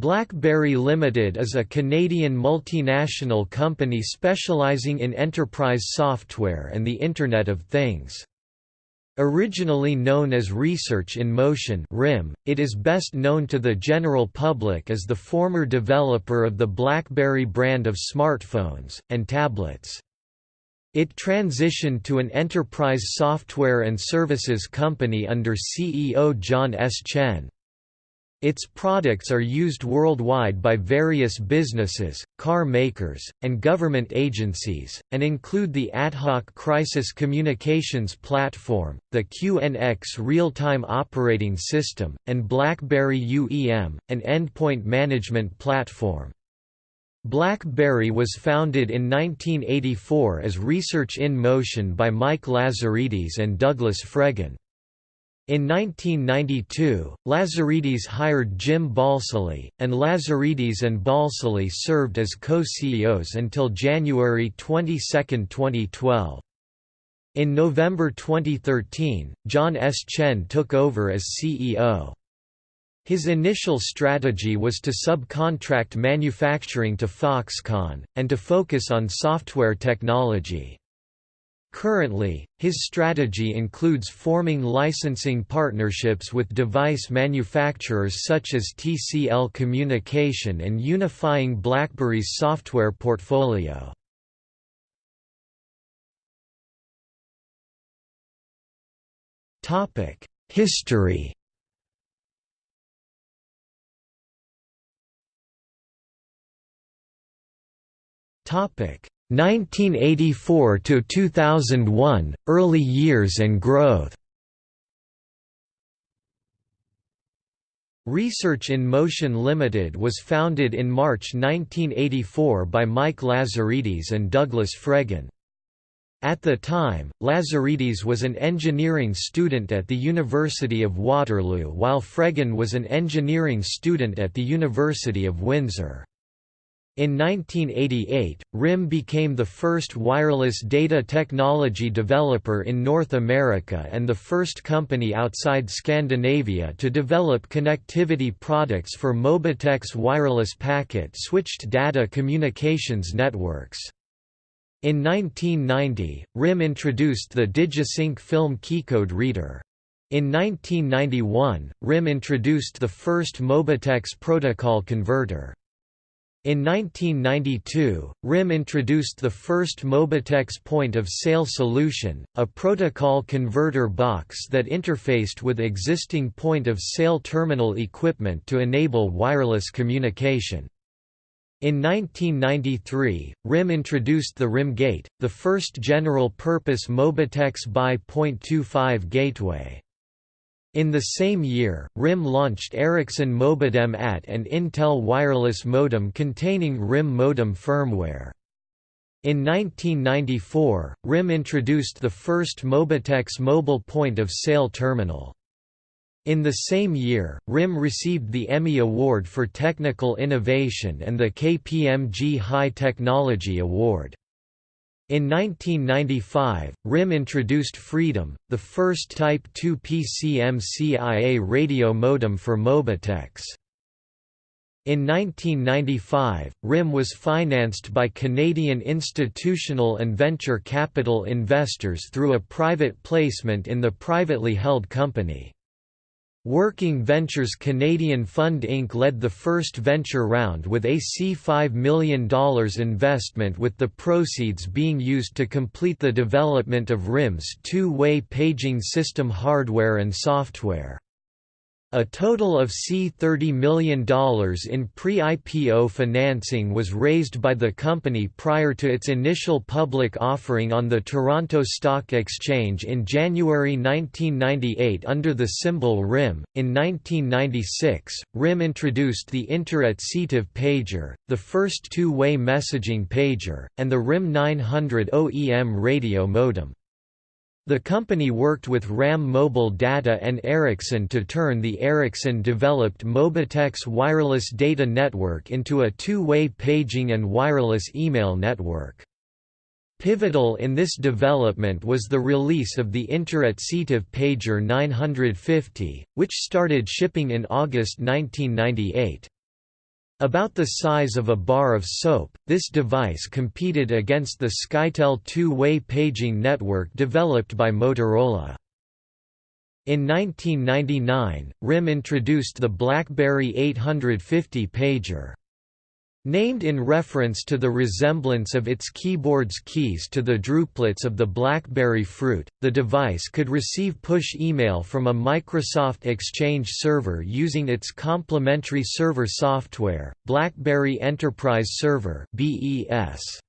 BlackBerry Limited is a Canadian multinational company specializing in enterprise software and the Internet of Things. Originally known as Research in Motion (RIM), it is best known to the general public as the former developer of the BlackBerry brand of smartphones and tablets. It transitioned to an enterprise software and services company under CEO John S. Chen. Its products are used worldwide by various businesses, car makers, and government agencies, and include the AtHoc Crisis Communications Platform, the QNX Real-Time Operating System, and BlackBerry UEM, an endpoint management platform. BlackBerry was founded in 1984 as Research in Motion by Mike Lazaridis and Douglas Fregin. In 1992, Lazaridis hired Jim Balsillie, and Lazaridis and Balsillie served as co-CEOs until January 22, 2012. In November 2013, John S. Chen took over as CEO. His initial strategy was to subcontract manufacturing to Foxconn, and to focus on software technology. Currently, his strategy includes forming licensing partnerships with device manufacturers such as TCL Communication and unifying BlackBerry's software portfolio. History Topic 1984 to 2001 early years and growth Research in Motion Limited was founded in March 1984 by Mike Lazaridis and Douglas Fregin. At the time, Lazaridis was an engineering student at the University of Waterloo while Fregin was an engineering student at the University of Windsor. In 1988, RIM became the first wireless data technology developer in North America and the first company outside Scandinavia to develop connectivity products for Mobitex wireless packet-switched data communications networks. In 1990, RIM introduced the DigiSync film keycode reader. In 1991, RIM introduced the first Mobitex protocol converter. In 1992, RIM introduced the first Mobitex point-of-sale solution, a protocol converter box that interfaced with existing point-of-sale terminal equipment to enable wireless communication. In 1993, RIM introduced the RIM Gate, the first general-purpose Mobitex BY .25 gateway. In the same year, RIM launched Ericsson Mobidem AT and Intel Wireless Modem containing RIM modem firmware. In 1994, RIM introduced the first Mobitex mobile point-of-sale terminal. In the same year, RIM received the Emmy Award for Technical Innovation and the KPMG High Technology Award. In 1995, RIM introduced Freedom, the first Type 2 PCMCIA radio modem for Mobitex. In 1995, RIM was financed by Canadian institutional and venture capital investors through a private placement in the privately held company. Working Ventures Canadian Fund Inc. led the first venture round with a C$5 million investment with the proceeds being used to complete the development of RIM's two-way paging system hardware and software. A total of C$30 million in pre-IPO financing was raised by the company prior to its initial public offering on the Toronto Stock Exchange in January 1998 under the symbol RIM. In 1996, RIM introduced the Internet-Cetive pager, the first two-way messaging pager, and the RIM 900 OEM radio modem. The company worked with RAM Mobile Data and Ericsson to turn the Ericsson-developed Mobitex wireless data network into a two-way paging and wireless email network. Pivotal in this development was the release of the Internet-Cetive Pager 950, which started shipping in August 1998. About the size of a bar of soap, this device competed against the SkyTel two-way paging network developed by Motorola. In 1999, RIM introduced the BlackBerry 850 pager. Named in reference to the resemblance of its keyboard's keys to the drupelets of the BlackBerry Fruit, the device could receive push email from a Microsoft Exchange server using its complementary server software, BlackBerry Enterprise Server (BES).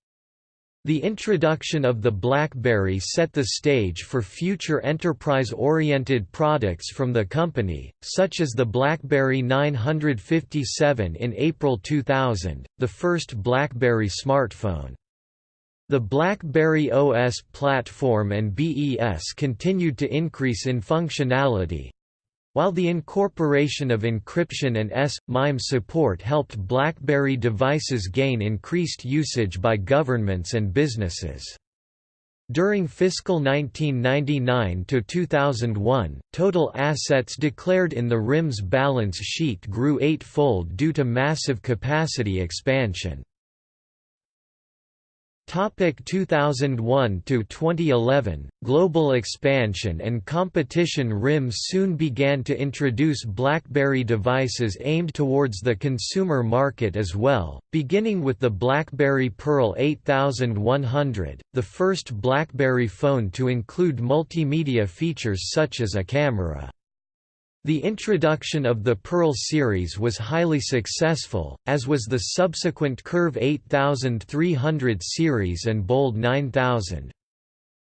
The introduction of the BlackBerry set the stage for future enterprise-oriented products from the company, such as the BlackBerry 957 in April 2000, the first BlackBerry smartphone. The BlackBerry OS platform and BES continued to increase in functionality, while the incorporation of encryption and S/MIME support helped BlackBerry devices gain increased usage by governments and businesses. During fiscal 1999 to 2001, total assets declared in the RIMS balance sheet grew eightfold due to massive capacity expansion. Topic 2001 to 2011 Global expansion and competition RIM soon began to introduce BlackBerry devices aimed towards the consumer market as well, beginning with the BlackBerry Pearl 8100, the first BlackBerry phone to include multimedia features such as a camera. The introduction of the Pearl series was highly successful, as was the subsequent Curve 8300 series and Bold 9000.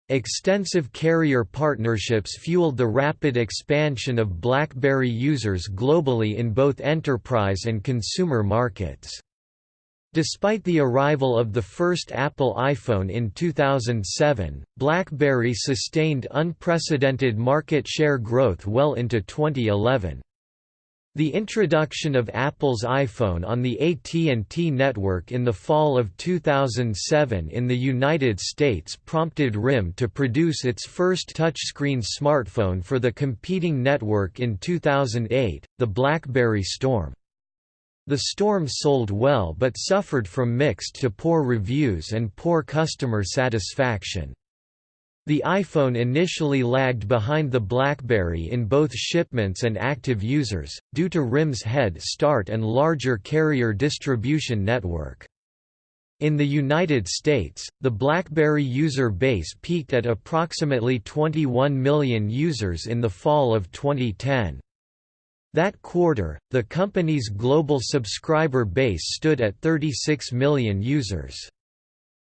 Extensive carrier partnerships fueled the rapid expansion of BlackBerry users globally in both enterprise and consumer markets. Despite the arrival of the first Apple iPhone in 2007, BlackBerry sustained unprecedented market share growth well into 2011. The introduction of Apple's iPhone on the AT&T network in the fall of 2007 in the United States prompted RIM to produce its first touchscreen smartphone for the competing network in 2008, the BlackBerry Storm. The Storm sold well but suffered from mixed to poor reviews and poor customer satisfaction. The iPhone initially lagged behind the BlackBerry in both shipments and active users, due to RIM's head start and larger carrier distribution network. In the United States, the BlackBerry user base peaked at approximately 21 million users in the fall of 2010. That quarter, the company's global subscriber base stood at 36 million users.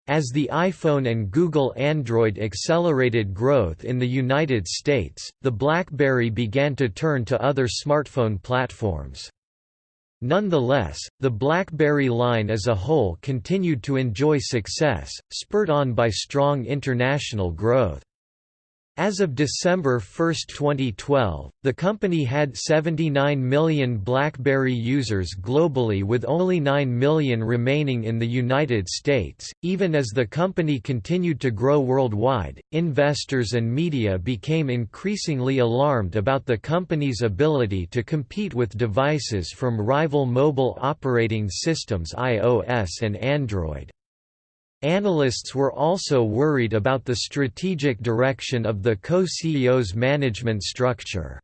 As the iPhone and Google Android accelerated growth in the United States, the BlackBerry began to turn to other smartphone platforms. Nonetheless, the BlackBerry line as a whole continued to enjoy success, spurred on by strong international growth. As of December 1, 2012, the company had 79 million BlackBerry users globally with only 9 million remaining in the United States. Even as the company continued to grow worldwide, investors and media became increasingly alarmed about the company's ability to compete with devices from rival mobile operating systems iOS and Android. Analysts were also worried about the strategic direction of the co-CEO's management structure.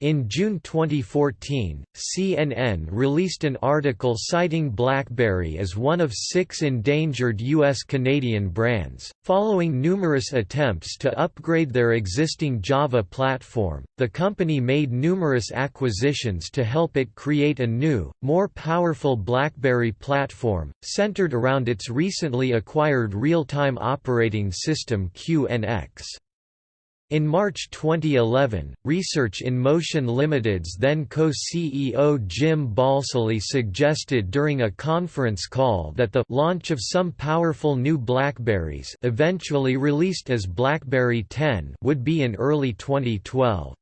In June 2014, CNN released an article citing BlackBerry as one of six endangered U.S.-Canadian brands. Following numerous attempts to upgrade their existing Java platform, the company made numerous acquisitions to help it create a new, more powerful BlackBerry platform, centered around its recently acquired real-time operating system QNX. In March 2011, Research in Motion Limited's then co-CEO Jim Balsillie suggested during a conference call that the launch of some powerful new Blackberries eventually released as BlackBerry 10 would be in early 2012.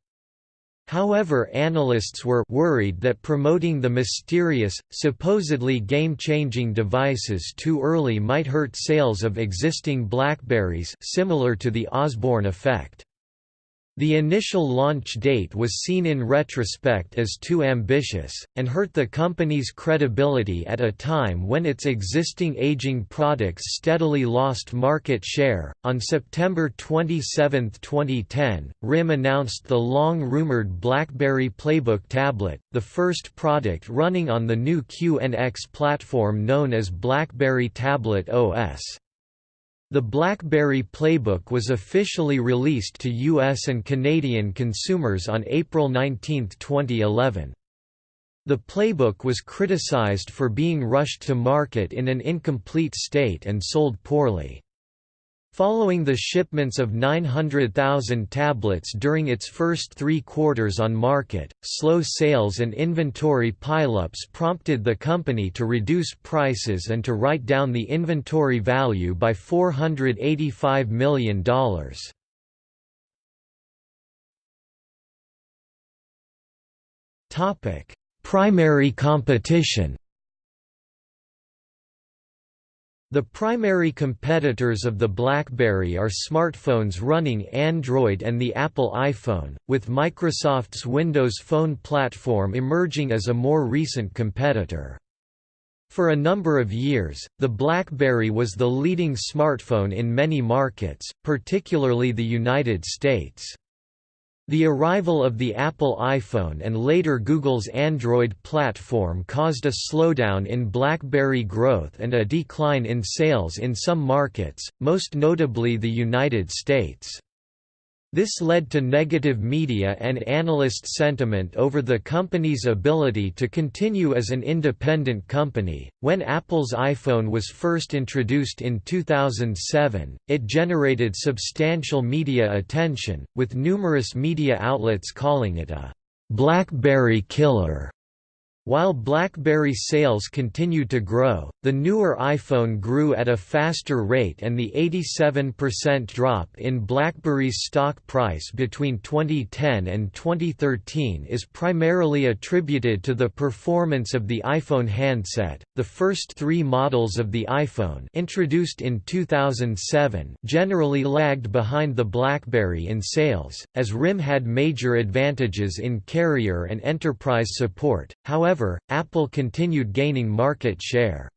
However analysts were worried that promoting the mysterious, supposedly game-changing devices too early might hurt sales of existing Blackberries similar to the Osborne effect. The initial launch date was seen in retrospect as too ambitious, and hurt the company's credibility at a time when its existing aging products steadily lost market share. On September 27, 2010, RIM announced the long rumored BlackBerry Playbook tablet, the first product running on the new QNX platform known as BlackBerry Tablet OS. The BlackBerry Playbook was officially released to US and Canadian consumers on April 19, 2011. The Playbook was criticized for being rushed to market in an incomplete state and sold poorly. Following the shipments of 900,000 tablets during its first three quarters on market, slow sales and inventory pileups prompted the company to reduce prices and to write down the inventory value by $485 million. Primary competition The primary competitors of the BlackBerry are smartphones running Android and the Apple iPhone, with Microsoft's Windows Phone platform emerging as a more recent competitor. For a number of years, the BlackBerry was the leading smartphone in many markets, particularly the United States. The arrival of the Apple iPhone and later Google's Android platform caused a slowdown in BlackBerry growth and a decline in sales in some markets, most notably the United States. This led to negative media and analyst sentiment over the company's ability to continue as an independent company. When Apple's iPhone was first introduced in 2007, it generated substantial media attention, with numerous media outlets calling it a BlackBerry killer. While BlackBerry sales continued to grow, the newer iPhone grew at a faster rate and the 87% drop in BlackBerry's stock price between 2010 and 2013 is primarily attributed to the performance of the iPhone handset. The first 3 models of the iPhone, introduced in 2007, generally lagged behind the BlackBerry in sales, as RIM had major advantages in carrier and enterprise support. However, However, Apple continued gaining market share.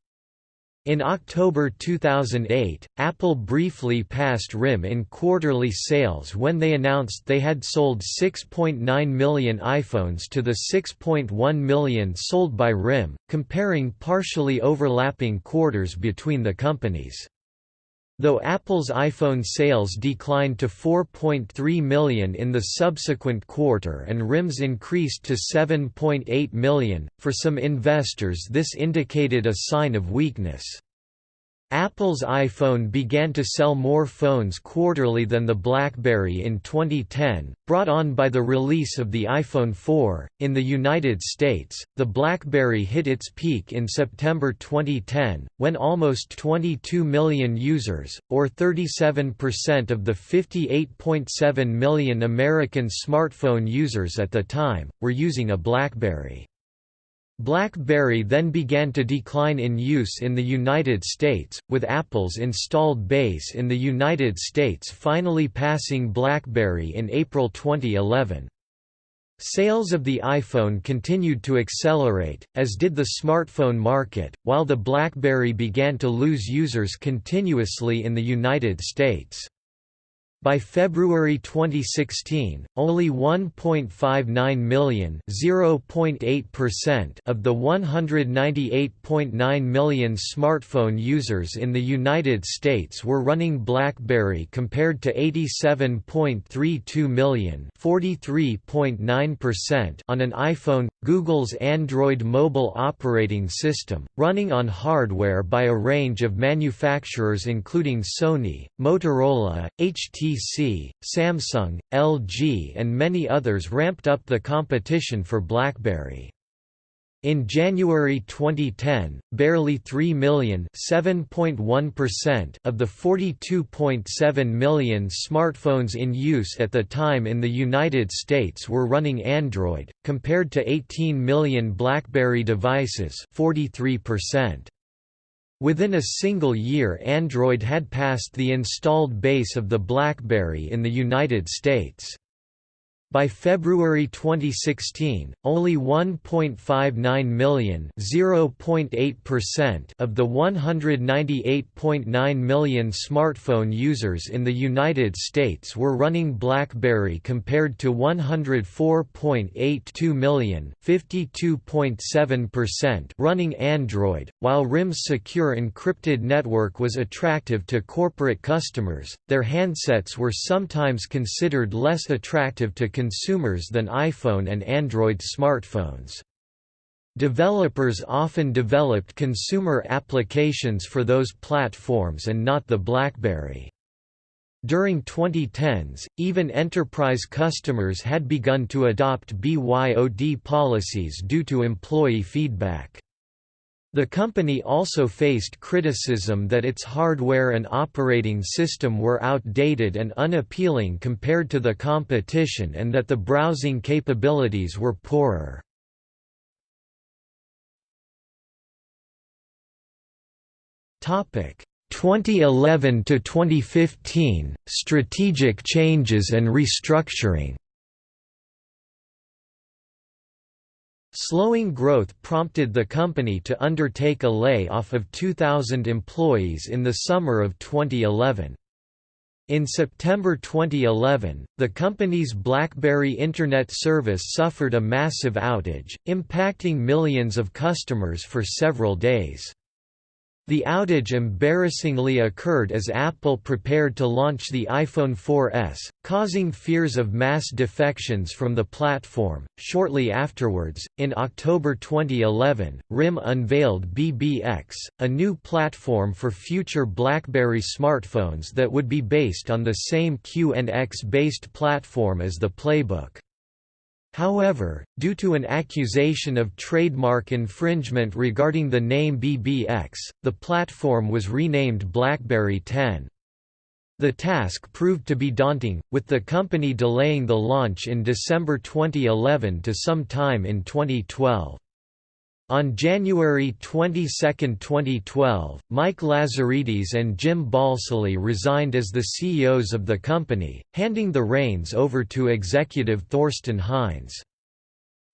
In October 2008, Apple briefly passed RIM in quarterly sales when they announced they had sold 6.9 million iPhones to the 6.1 million sold by RIM, comparing partially overlapping quarters between the companies. Though Apple's iPhone sales declined to 4.3 million in the subsequent quarter and RIM's increased to 7.8 million, for some investors this indicated a sign of weakness. Apple's iPhone began to sell more phones quarterly than the BlackBerry in 2010, brought on by the release of the iPhone 4. In the United States, the BlackBerry hit its peak in September 2010, when almost 22 million users, or 37% of the 58.7 million American smartphone users at the time, were using a BlackBerry. BlackBerry then began to decline in use in the United States, with Apple's installed base in the United States finally passing BlackBerry in April 2011. Sales of the iPhone continued to accelerate, as did the smartphone market, while the BlackBerry began to lose users continuously in the United States. By February 2016, only 1.59 million of the 198.9 million smartphone users in the United States were running BlackBerry compared to 87.32 million on an iPhone. Google's Android mobile operating system, running on hardware by a range of manufacturers including Sony, Motorola, HTC HTC, Samsung, LG and many others ramped up the competition for BlackBerry. In January 2010, barely 3 million of the 42.7 million smartphones in use at the time in the United States were running Android, compared to 18 million BlackBerry devices 43%. Within a single year Android had passed the installed base of the BlackBerry in the United States. By February 2016, only 1.59 million of the 198.9 million smartphone users in the United States were running BlackBerry compared to 104.82 million running Android. While RIM's secure encrypted network was attractive to corporate customers, their handsets were sometimes considered less attractive to consumers than iPhone and Android smartphones. Developers often developed consumer applications for those platforms and not the BlackBerry. During 2010s, even enterprise customers had begun to adopt BYOD policies due to employee feedback. The company also faced criticism that its hardware and operating system were outdated and unappealing compared to the competition and that the browsing capabilities were poorer. Topic 2011 to 2015 strategic changes and restructuring Slowing growth prompted the company to undertake a lay-off of 2,000 employees in the summer of 2011. In September 2011, the company's BlackBerry Internet service suffered a massive outage, impacting millions of customers for several days. The outage embarrassingly occurred as Apple prepared to launch the iPhone 4S, causing fears of mass defections from the platform. Shortly afterwards, in October 2011, RIM unveiled BBX, a new platform for future BlackBerry smartphones that would be based on the same QNX based platform as the Playbook. However, due to an accusation of trademark infringement regarding the name BBX, the platform was renamed BlackBerry 10. The task proved to be daunting, with the company delaying the launch in December 2011 to some time in 2012. On January 22, 2012, Mike Lazaridis and Jim Balsillie resigned as the CEOs of the company, handing the reins over to executive Thorsten Heins.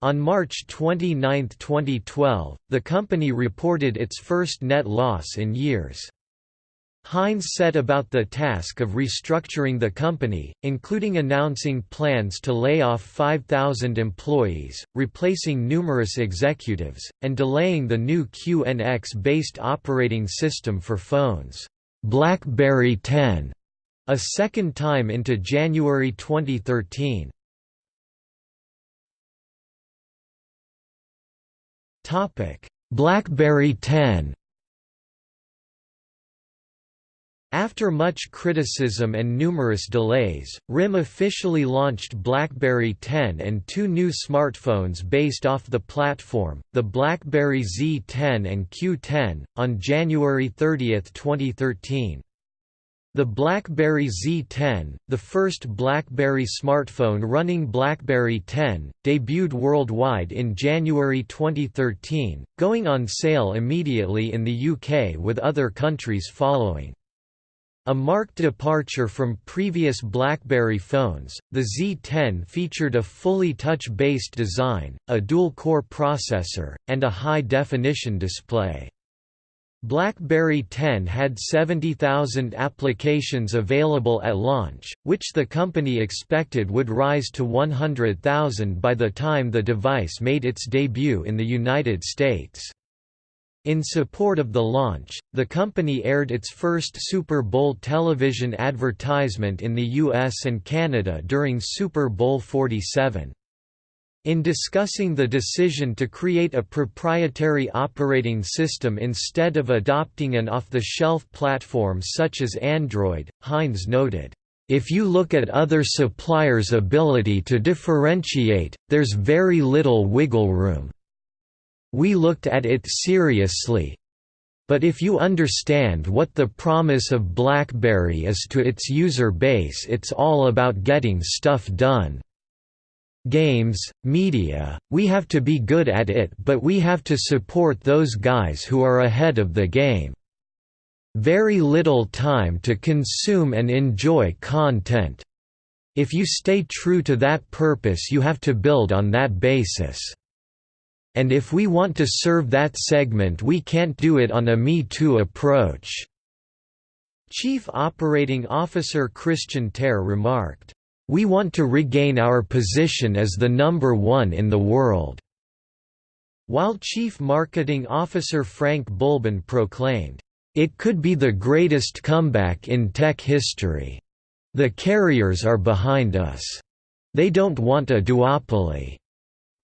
On March 29, 2012, the company reported its first net loss in years. Heins set about the task of restructuring the company, including announcing plans to lay off 5,000 employees, replacing numerous executives, and delaying the new QNX-based operating system for phones, BlackBerry 10, a second time into January 2013. BlackBerry 10 After much criticism and numerous delays, RIM officially launched BlackBerry 10 and two new smartphones based off the platform, the BlackBerry Z10 and Q10, on January 30, 2013. The BlackBerry Z10, the first BlackBerry smartphone running BlackBerry 10, debuted worldwide in January 2013, going on sale immediately in the UK with other countries following. A marked departure from previous BlackBerry phones, the Z10 featured a fully touch-based design, a dual-core processor, and a high-definition display. BlackBerry 10 had 70,000 applications available at launch, which the company expected would rise to 100,000 by the time the device made its debut in the United States. In support of the launch, the company aired its first Super Bowl television advertisement in the US and Canada during Super Bowl 47. In discussing the decision to create a proprietary operating system instead of adopting an off-the-shelf platform such as Android, Heins noted, "...if you look at other suppliers' ability to differentiate, there's very little wiggle room." We looked at it seriously. But if you understand what the promise of BlackBerry is to its user base it's all about getting stuff done. Games, media, we have to be good at it but we have to support those guys who are ahead of the game. Very little time to consume and enjoy content. If you stay true to that purpose you have to build on that basis. And if we want to serve that segment we can't do it on a Me Too approach." Chief Operating Officer Kristian Tear remarked, "We want to regain our position as the number one in the world." While Chief Marketing Officer Frank Boulben proclaimed, "...it could be the greatest comeback in tech history. The carriers are behind us. They don't want a duopoly."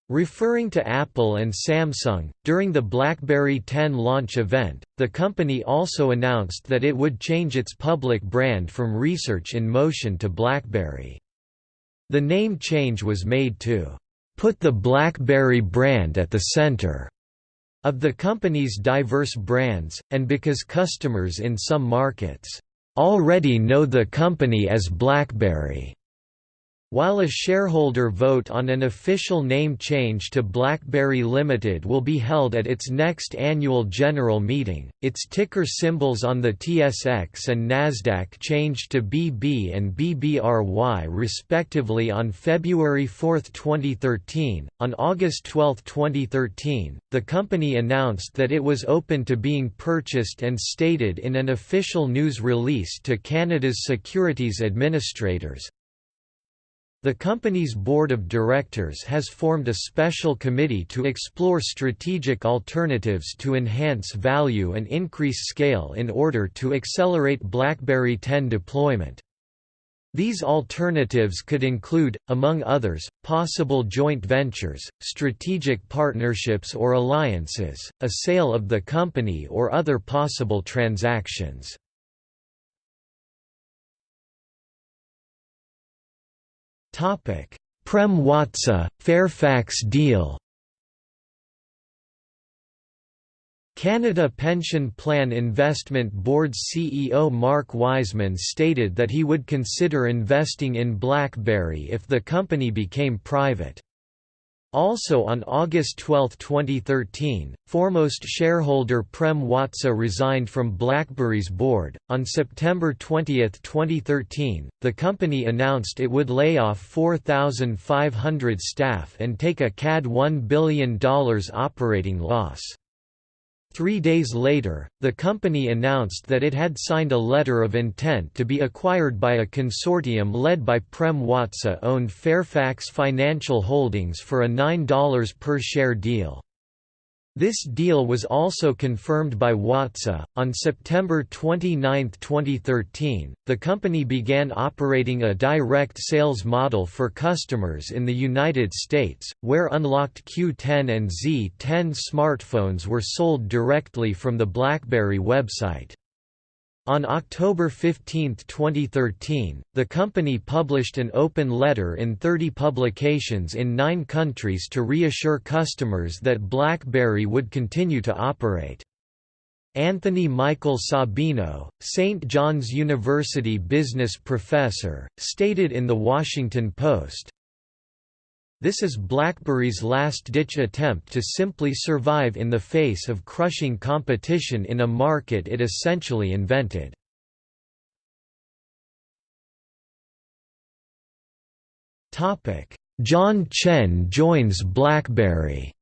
Referring to Apple and Samsung, during the BlackBerry 10 launch event, the company also announced that it would change its public brand from Research in Motion to BlackBerry. The name change was made to put the BlackBerry brand at the center of the company's diverse brands, and because customers in some markets already know the company as BlackBerry. While a shareholder vote on an official name change to BlackBerry Limited will be held at its next annual general meeting, its ticker symbols on the TSX and Nasdaq changed to BB and BBRY respectively on February 4, 2013. On August 12, 2013, the company announced that it was open to being purchased and stated in an official news release to Canada's securities administrators, the company's board of directors has formed a special committee to explore strategic alternatives to enhance value and increase scale in order to accelerate BlackBerry 10 deployment. These alternatives could include, among others, possible joint ventures, strategic partnerships or alliances, a sale of the company or other possible transactions. Prem Watsa, Fairfax deal. Canada Pension Plan Investment Board's CEO Mark Wiseman stated that he would consider investing in BlackBerry if the company became private. Also on August 12, 2013, foremost shareholder Prem Watsa resigned from BlackBerry's board. On September 20, 2013, the company announced it would lay off 4,500 staff and take a CAD $1 billion operating loss. Three days later, the company announced that it had signed a letter of intent to be acquired by a consortium led by Prem Watsa-owned Fairfax Financial Holdings for a $9 per share deal. This deal was also confirmed by Watsa. On September 29, 2013, the company began operating a direct sales model for customers in the United States, where unlocked Q10 and Z10 smartphones were sold directly from the BlackBerry website. On October 15, 2013, the company published an open letter in 30 publications in nine countries to reassure customers that BlackBerry would continue to operate. Anthony Michael Sabino, St. John's University business professor, stated in The Washington Post, this is BlackBerry's last-ditch attempt to simply survive in the face of crushing competition in a market it essentially invented. John Chen joins BlackBerry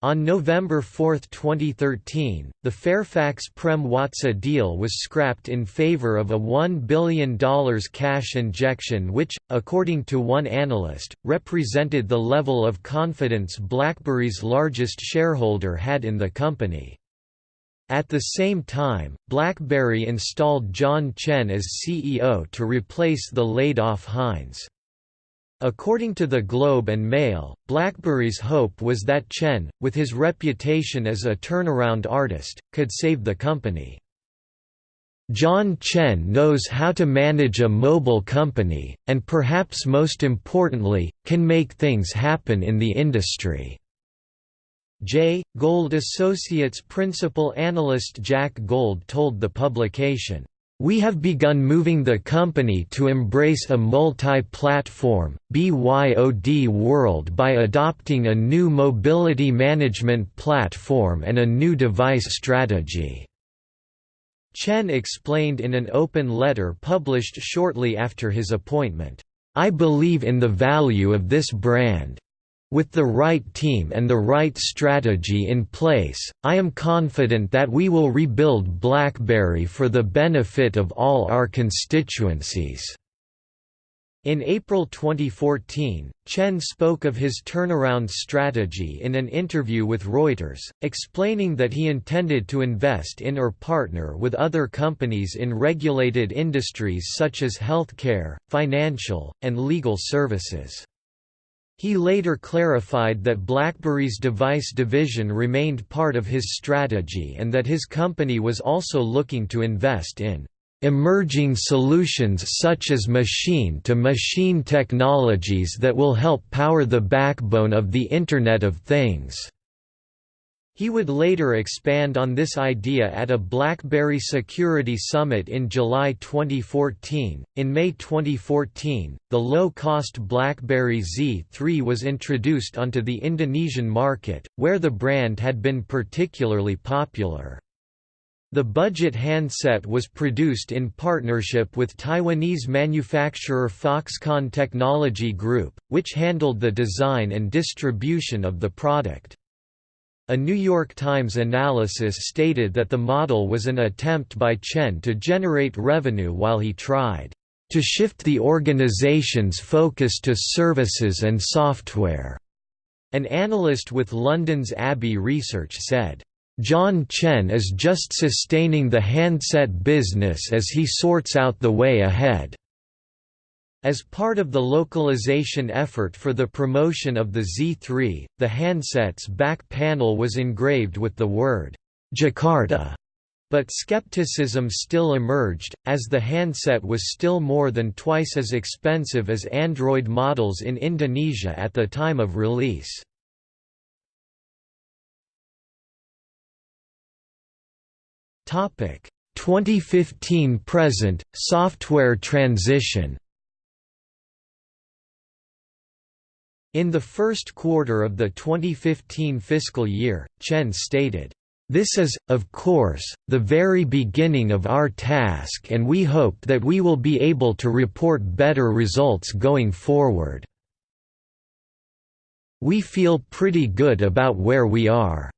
On November 4, 2013, the Fairfax-Prem Watsa deal was scrapped in favor of a $1 billion cash injection which, according to one analyst, represented the level of confidence BlackBerry's largest shareholder had in the company. At the same time, BlackBerry installed John Chen as CEO to replace the laid-off Heins. According to the Globe and Mail, BlackBerry's hope was that Chen, with his reputation as a turnaround artist, could save the company. John Chen knows how to manage a mobile company, and perhaps most importantly, can make things happen in the industry. J. Gold Associates principal analyst Jack Gold told the publication, we have begun moving the company to embrace a multi-platform, BYOD world by adopting a new mobility management platform and a new device strategy. Chen explained in an open letter published shortly after his appointment, "...I believe in the value of this brand. With the right team and the right strategy in place, I am confident that we will rebuild BlackBerry for the benefit of all our constituencies." In April 2014, Chen spoke of his turnaround strategy in an interview with Reuters, explaining that he intended to invest in or partner with other companies in regulated industries such as healthcare, financial, and legal services. He later clarified that BlackBerry's device division remained part of his strategy and that his company was also looking to invest in emerging solutions such as machine-to-machine -machine technologies that will help power the backbone of the Internet of Things." He would later expand on this idea at a BlackBerry Security Summit in July 2014. In May 2014, the low cost BlackBerry Z3 was introduced onto the Indonesian market, where the brand had been particularly popular. The budget handset was produced in partnership with Taiwanese manufacturer Foxconn Technology Group, which handled the design and distribution of the product. A New York Times analysis stated that the model was an attempt by Chen to generate revenue while he tried to shift the organization's focus to services and software. An analyst with London's Abbey Research said, John Chen is just sustaining the handset business as he sorts out the way ahead. As part of the localization effort for the promotion of the Z3, the handset's back panel was engraved with the word, Jakarta. But skepticism still emerged, as the handset was still more than twice as expensive as Android models in Indonesia at the time of release. Topic 2015 present software transition In the first quarter of the 2015 fiscal year, Chen stated, "This is, of course, the very beginning of our task and we hope that we will be able to report better results going forward. We feel pretty good about where we are."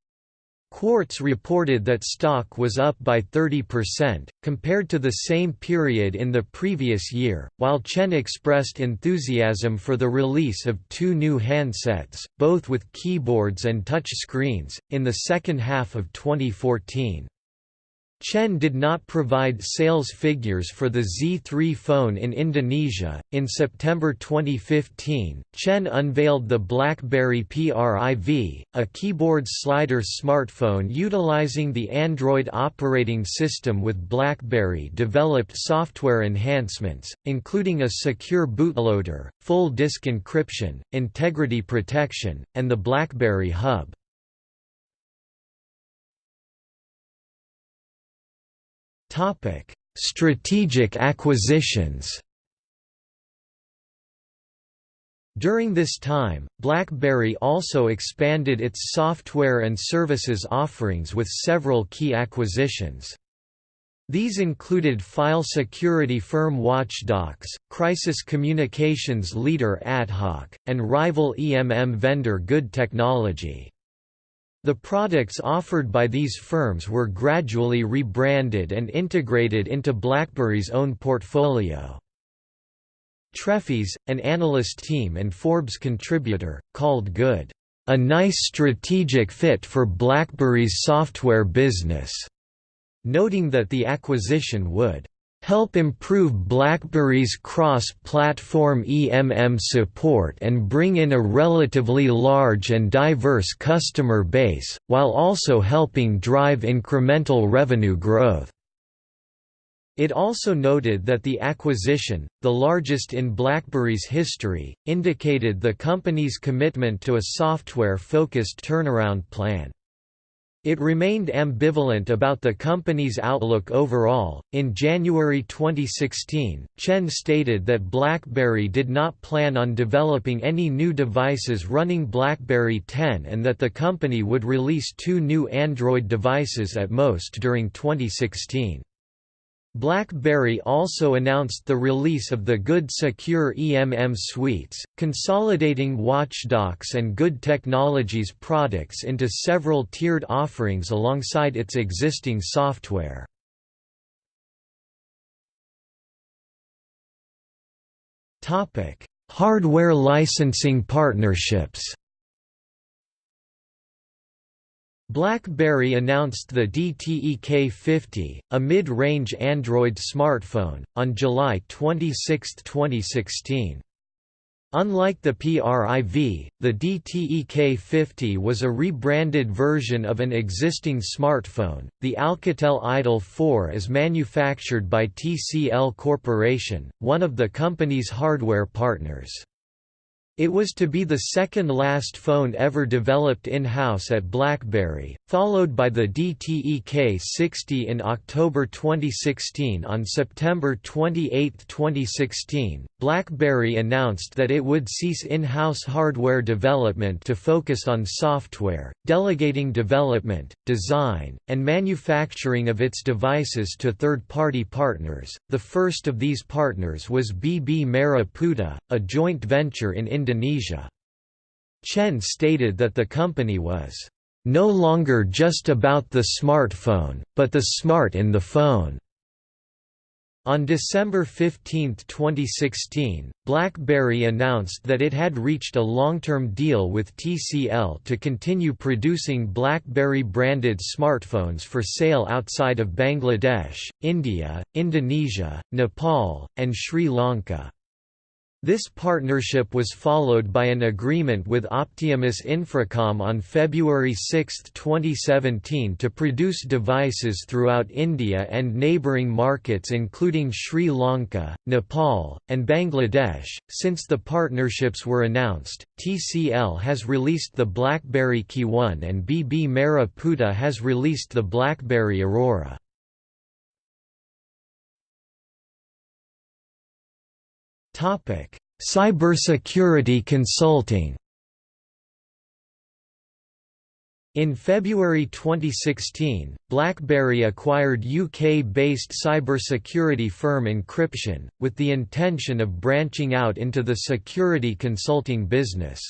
Quartz reported that stock was up by 30%, compared to the same period in the previous year, while Chen expressed enthusiasm for the release of two new handsets, both with keyboards and touch screens, in the second half of 2014. Chen did not provide sales figures for the Z3 phone in Indonesia. In September 2015, Chen unveiled the BlackBerry PRIV, a keyboard slider smartphone utilizing the Android operating system with BlackBerry developed software enhancements, including a secure bootloader, full disk encryption, integrity protection, and the BlackBerry Hub. Topic: Strategic acquisitions. During this time, BlackBerry also expanded its software and services offerings with several key acquisitions. These included file security firm Watchdox, crisis communications leader AtHoc, and rival EMM vendor Good Technology. The products offered by these firms were gradually rebranded and integrated into BlackBerry's own portfolio. Trefis, an analyst team and Forbes contributor, called Good, "...a nice strategic fit for BlackBerry's software business", noting that the acquisition would help improve BlackBerry's cross-platform EMM support and bring in a relatively large and diverse customer base, while also helping drive incremental revenue growth. It also noted that the acquisition, the largest in BlackBerry's history, indicated the company's commitment to a software-focused turnaround plan. It remained ambivalent about the company's outlook overall. In January 2016, Chen stated that BlackBerry did not plan on developing any new devices running BlackBerry 10 and that the company would release two new Android devices at most during 2016. BlackBerry also announced the release of the Good Secure EMM suites, consolidating WatchDox and Good Technologies products into several tiered offerings alongside its existing software. Hardware licensing partnerships BlackBerry announced the DTEK50, a mid-range Android smartphone, on July 26, 2016. Unlike the PRIV, the DTEK50 was a rebranded version of an existing smartphone. The Alcatel Idol 4 is manufactured by TCL Corporation, one of the company's hardware partners. It was to be the second-last phone ever developed in-house at BlackBerry, followed by the DTEK60 in October 2016 On September 28, 2016, BlackBerry announced that it would cease in-house hardware development to focus on software, delegating development, design, and manufacturing of its devices to third-party partners. The first of these partners was BB Merah Putih, a joint venture in Indonesia. Chen stated that the company was no longer just about the smartphone, but the smart in the phone. On December 15, 2016, BlackBerry announced that it had reached a long-term deal with TCL to continue producing BlackBerry-branded smartphones for sale outside of Bangladesh, India, Indonesia, Nepal, and Sri Lanka. This partnership was followed by an agreement with Optimus Infracom on February 6, 2017 to produce devices throughout India and neighbouring markets including Sri Lanka, Nepal, and Bangladesh. Since the partnerships were announced, TCL has released the BlackBerry KeyOne and BB Merah Putih has released the BlackBerry Aurora. Cybersecurity consulting. In February 2016, BlackBerry acquired UK-based cybersecurity firm Encription, with the intention of branching out into the security consulting business.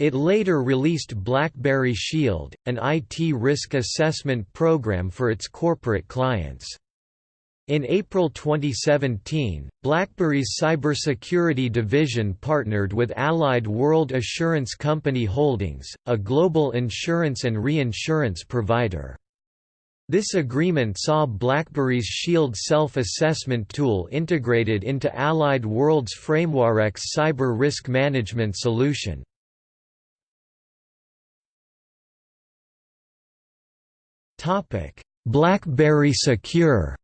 It later released BlackBerry Shield, an IT risk assessment program for its corporate clients. In April 2017, BlackBerry's cybersecurity division partnered with Allied World Assurance Company Holdings, a global insurance and reinsurance provider. This agreement saw BlackBerry's Shield self-assessment tool integrated into Allied World's FrameWRX cyber risk management solution. BlackBerry Secure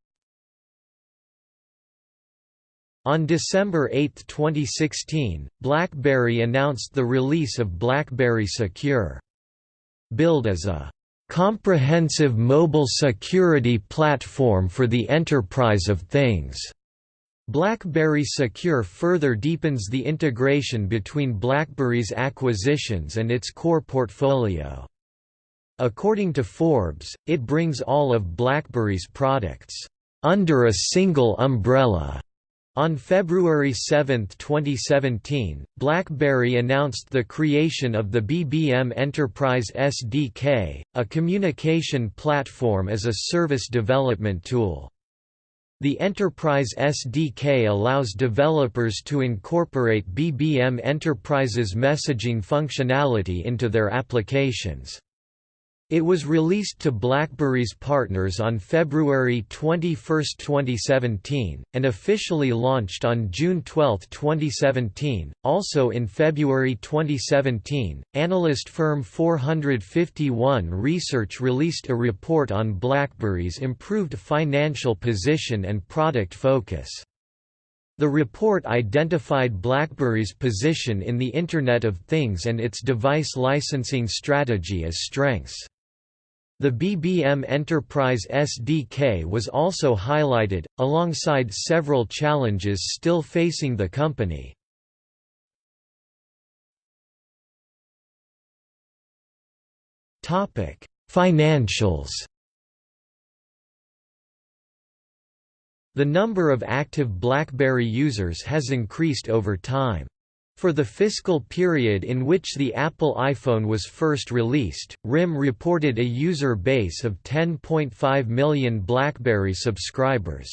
On December 8, 2016, BlackBerry announced the release of BlackBerry Secure. Billed as a comprehensive mobile security platform for the enterprise of things. BlackBerry Secure further deepens the integration between BlackBerry's acquisitions and its core portfolio. According to Forbes, it brings all of BlackBerry's products under a single umbrella on February 7, 2017, BlackBerry announced the creation of the BBM Enterprise SDK, a communication platform as a service development tool. The Enterprise SDK allows developers to incorporate BBM Enterprise's messaging functionality into their applications. It was released to BlackBerry's partners on February 21, 2017, and officially launched on June 12, 2017. Also in February 2017, analyst firm 451 Research released a report on BlackBerry's improved financial position and product focus. The report identified BlackBerry's position in the Internet of Things and its device licensing strategy as strengths. The BBM Enterprise SDK was also highlighted, alongside several challenges still facing the company. Financials The number of active BlackBerry users has increased over time. For the fiscal period in which the Apple iPhone was first released, RIM reported a user base of 10.5 million BlackBerry subscribers.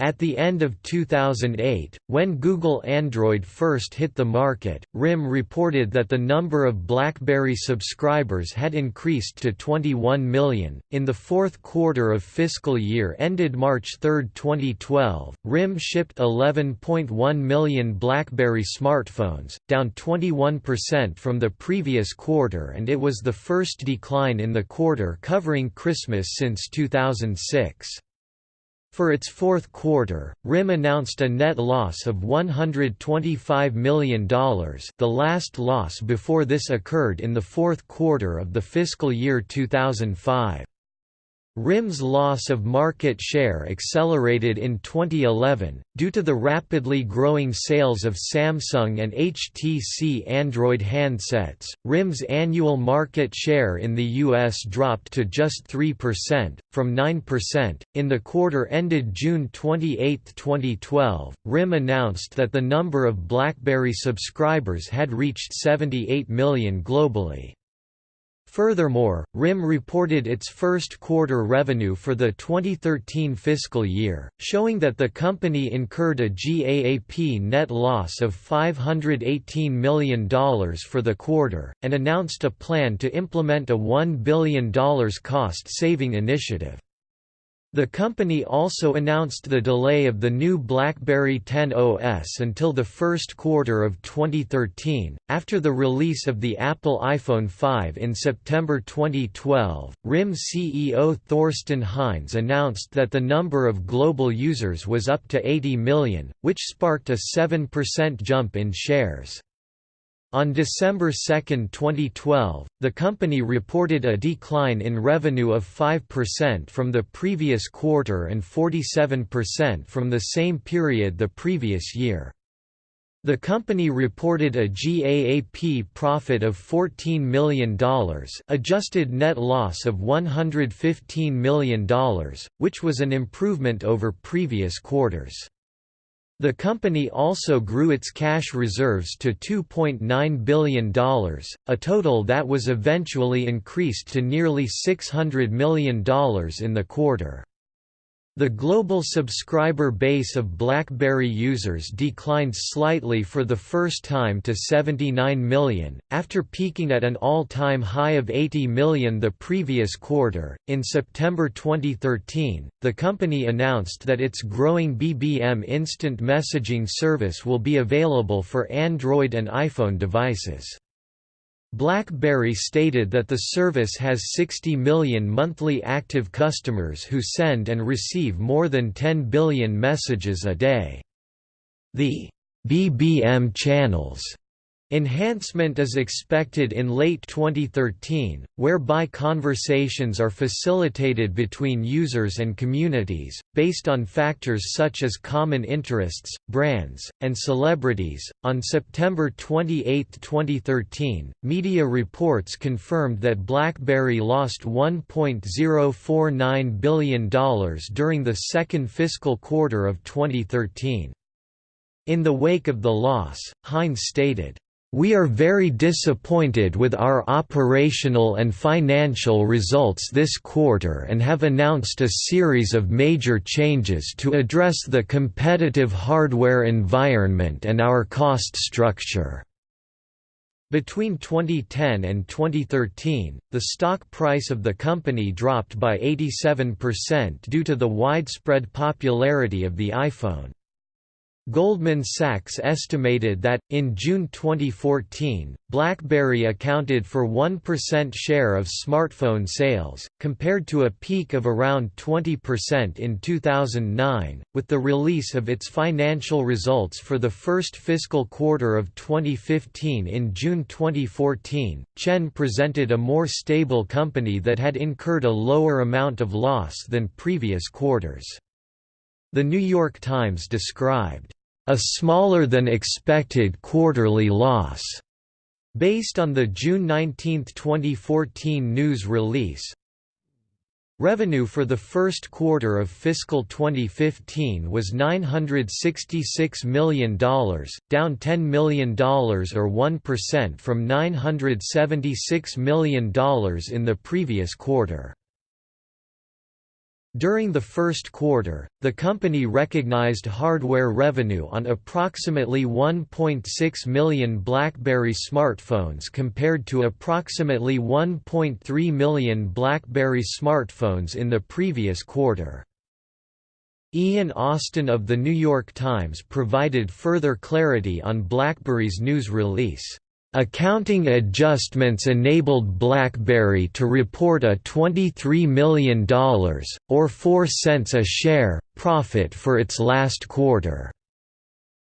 At the end of 2008, when Google Android first hit the market, RIM reported that the number of BlackBerry subscribers had increased to 21 million. In the fourth quarter of fiscal year ended March 3, 2012, RIM shipped 11.1 million BlackBerry smartphones, down 21% from the previous quarter, and it was the first decline in the quarter covering Christmas since 2006. For its fourth quarter, RIM announced a net loss of $125 million the last loss before this occurred in the fourth quarter of the fiscal year 2005. RIM's loss of market share accelerated in 2011, due to the rapidly growing sales of Samsung and HTC Android handsets. RIM's annual market share in the US dropped to just 3%, from 9%. In the quarter ended June 28, 2012, RIM announced that the number of BlackBerry subscribers had reached 78 million globally. Furthermore, RIM reported its first quarter revenue for the 2013 fiscal year, showing that the company incurred a GAAP net loss of $518 million for the quarter, and announced a plan to implement a $1 billion cost-saving initiative. The company also announced the delay of the new BlackBerry 10 OS until the first quarter of 2013. After the release of the Apple iPhone 5 in September 2012, RIM CEO Thorsten Heins announced that the number of global users was up to 80 million, which sparked a 7% jump in shares. On December 2, 2012, the company reported a decline in revenue of 5% from the previous quarter and 47% from the same period the previous year. The company reported a GAAP profit of $14 million adjusted net loss of $115 million, which was an improvement over previous quarters. The company also grew its cash reserves to $2.9 billion, a total that was eventually increased to nearly $600 million in the quarter. The global subscriber base of BlackBerry users declined slightly for the first time to 79 million, after peaking at an all time high of 80 million the previous quarter. In September 2013, the company announced that its growing BBM instant messaging service will be available for Android and iPhone devices. BlackBerry stated that the service has 60 million monthly active customers who send and receive more than 10 billion messages a day. The BBM channels Enhancement is expected in late 2013, whereby conversations are facilitated between users and communities, based on factors such as common interests, brands, and celebrities. On September 28, 2013, media reports confirmed that BlackBerry lost $1.049 billion during the second fiscal quarter of 2013. In the wake of the loss, Heins stated, we are very disappointed with our operational and financial results this quarter and have announced a series of major changes to address the competitive hardware environment and our cost structure. Between 2010 and 2013, the stock price of the company dropped by 87% due to the widespread popularity of the iPhone. Goldman Sachs estimated that, in June 2014, BlackBerry accounted for 1% share of smartphone sales, compared to a peak of around 20% in 2009. With the release of its financial results for the first fiscal quarter of 2015 in June 2014, Chen presented a more stable company that had incurred a lower amount of loss than previous quarters. The New York Times described a smaller than expected quarterly loss, based on the June 19, 2014 news release. Revenue for the first quarter of fiscal 2015 was $966 million, down $10 million or 1% from $976 million in the previous quarter. During the first quarter, the company recognized hardware revenue on approximately 1.6 million BlackBerry smartphones compared to approximately 1.3 million BlackBerry smartphones in the previous quarter. Ian Austin of The New York Times provided further clarity on BlackBerry's news release. Accounting adjustments enabled BlackBerry to report a $23 million, or 4 cents a share, profit for its last quarter.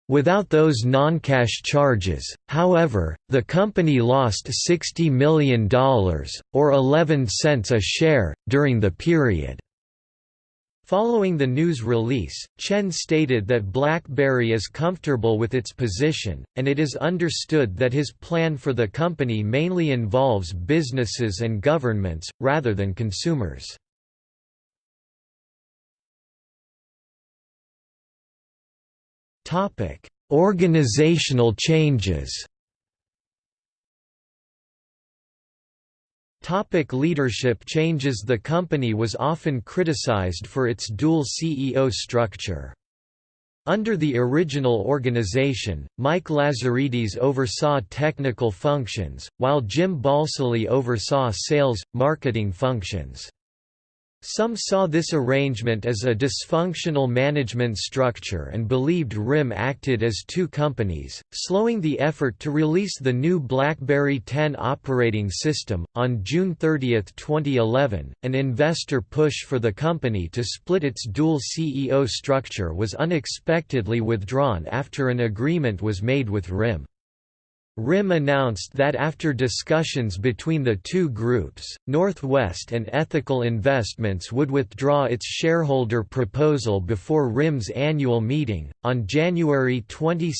Without those non-cash charges, however, the company lost $60 million, or 11 cents a share, during the period. Following the news release, Chen stated that BlackBerry is comfortable with its position, and it is understood that his plan for the company mainly involves businesses and governments, rather than consumers. Organizational changes Topic leadership changes The company was often criticized for its dual CEO structure. Under the original organization, Mike Lazaridis oversaw technical functions, while Jim Balsillie oversaw sales, marketing functions. Some saw this arrangement as a dysfunctional management structure and believed RIM acted as two companies, slowing the effort to release the new BlackBerry 10 operating system. On June 30, 2011, an investor push for the company to split its dual CEO structure was unexpectedly withdrawn after an agreement was made with RIM. RIM announced that after discussions between the two groups, Northwest and Ethical Investments would withdraw its shareholder proposal before RIM's annual meeting. On January 22,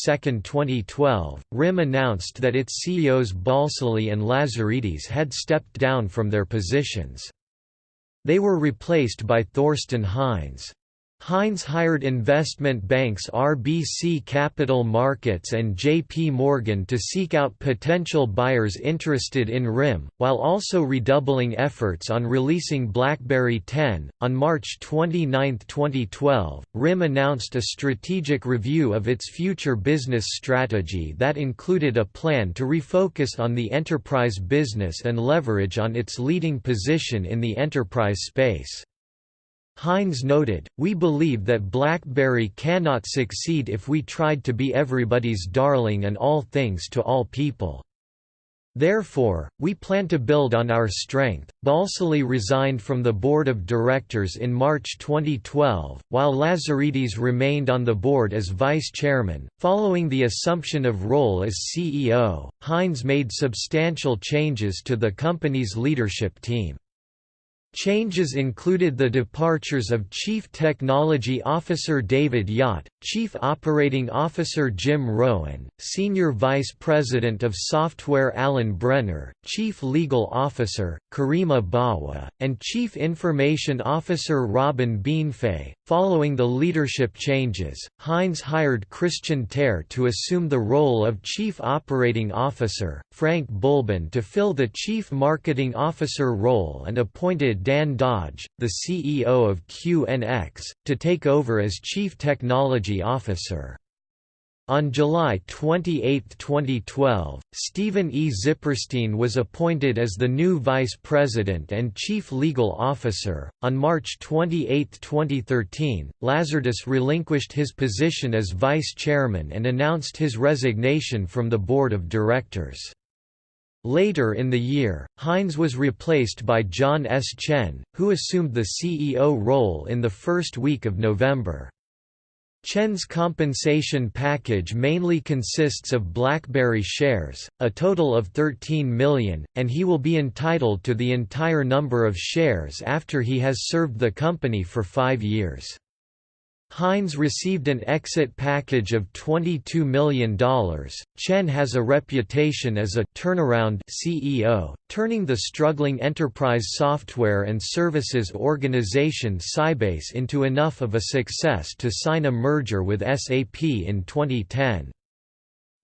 2012, RIM announced that its CEOs Balsillie and Lazaridis had stepped down from their positions. They were replaced by Thorsten Heins. Heins hired investment banks RBC Capital Markets and JP Morgan to seek out potential buyers interested in RIM, while also redoubling efforts on releasing BlackBerry 10. On March 29, 2012, RIM announced a strategic review of its future business strategy that included a plan to refocus on the enterprise business and leverage on its leading position in the enterprise space. Heins noted, We believe that BlackBerry cannot succeed if we tried to be everybody's darling and all things to all people. Therefore, we plan to build on our strength. Balsillie resigned from the board of directors in March 2012, while Lazaridis remained on the board as vice chairman. Following the assumption of role as CEO, Heins made substantial changes to the company's leadership team. Changes included the departures of Chief Technology Officer David Yach, Chief Operating Officer Jim Rowan, Senior Vice President of Software Alan Brenner, Chief Legal Officer, Karima Bawa, and Chief Information Officer Robin Bienfait. Following the leadership changes, Heins hired Kristian Tear to assume the role of Chief Operating Officer, Frank Boulben to fill the Chief Marketing Officer role and appointed Dan Dodge, the CEO of QNX, to take over as Chief Technology Officer. On July 28, 2012, Stephen E. Zipperstein was appointed as the new Vice President and Chief Legal Officer. On March 28, 2013, Lazaridis relinquished his position as Vice Chairman and announced his resignation from the Board of Directors. Later in the year, Heins was replaced by John S. Chen, who assumed the CEO role in the first week of November. Chen's compensation package mainly consists of BlackBerry shares, a total of 13 million, and he will be entitled to the entire number of shares after he has served the company for five years. Heins received an exit package of $22 million. Chen has a reputation as a turnaround CEO, turning the struggling enterprise software and services organization Sybase into enough of a success to sign a merger with SAP in 2010.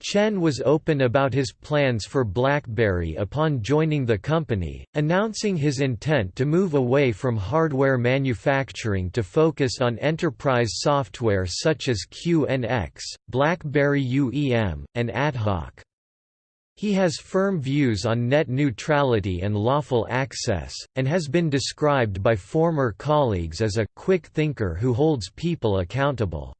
Chen was open about his plans for BlackBerry upon joining the company, announcing his intent to move away from hardware manufacturing to focus on enterprise software such as QNX, BlackBerry UEM, and AtHoc. He has firm views on net neutrality and lawful access, and has been described by former colleagues as a quick thinker who holds people accountable.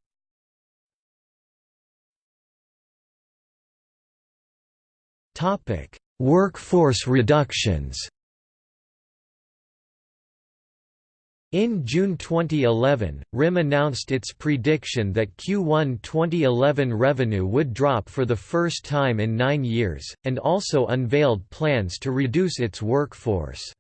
Topic: Workforce reductions. In June 2011, RIM announced its prediction that Q1 2011 revenue would drop for the first time in nine years, and also unveiled plans to reduce its workforce.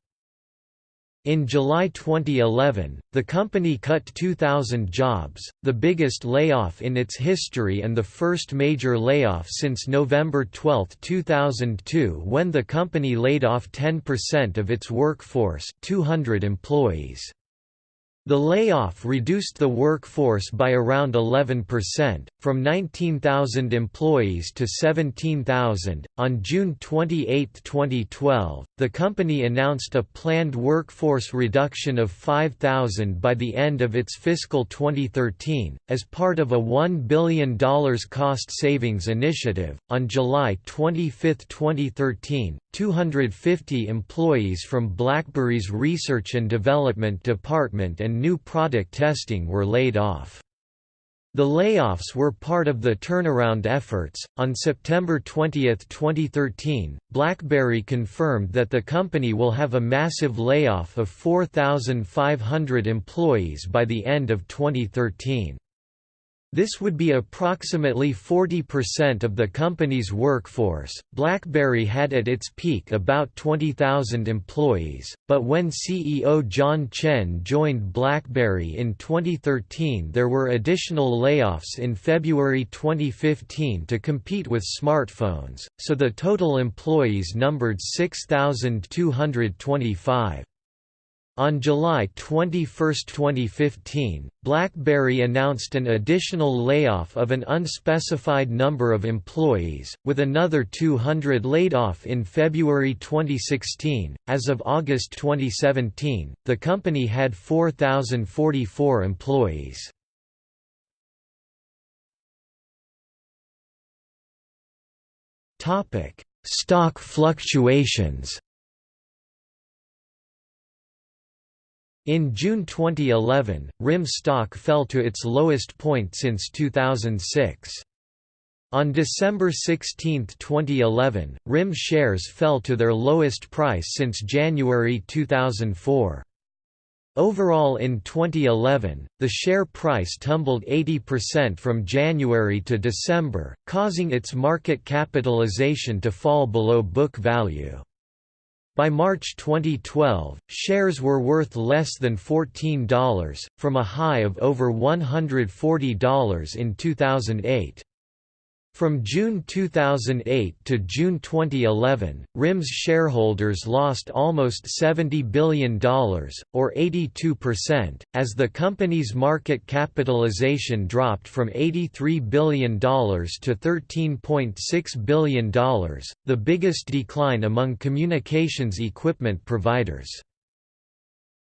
In July 2011, the company cut 2,000 jobs, the biggest layoff in its history and the first major layoff since November 12, 2002 when the company laid off 10% of its workforce 200 employees. The layoff reduced the workforce by around 11%, from 19,000 employees to 17,000. On June 28, 2012, the company announced a planned workforce reduction of 5,000 by the end of its fiscal 2013, as part of a $1 billion cost savings initiative. On July 25, 2013, 250 employees from BlackBerry's Research and Development Department and new product testing were laid off. The layoffs were part of the turnaround efforts. On September 20, 2013, BlackBerry confirmed that the company will have a massive layoff of 4,500 employees by the end of 2013. This would be approximately 40% of the company's workforce. BlackBerry had at its peak about 20,000 employees, but when CEO John Chen joined BlackBerry in 2013, there were additional layoffs in February 2015 to compete with smartphones, so the total employees numbered 6,225. On July 21, 2015, BlackBerry announced an additional layoff of an unspecified number of employees, with another 200 laid off in February 2016. As of August 2017, the company had 4,044 employees. Topic: Stock fluctuations. In June 2011, RIM stock fell to its lowest point since 2006. On December 16, 2011, RIM shares fell to their lowest price since January 2004. Overall in 2011, the share price tumbled 80% from January to December, causing its market capitalization to fall below book value. By March 2012, shares were worth less than $14, from a high of over $140 in 2008. From June 2008 to June 2011, RIM's shareholders lost almost $70 billion, or 82%, as the company's market capitalization dropped from $83 billion to $13.6 billion, the biggest decline among communications equipment providers.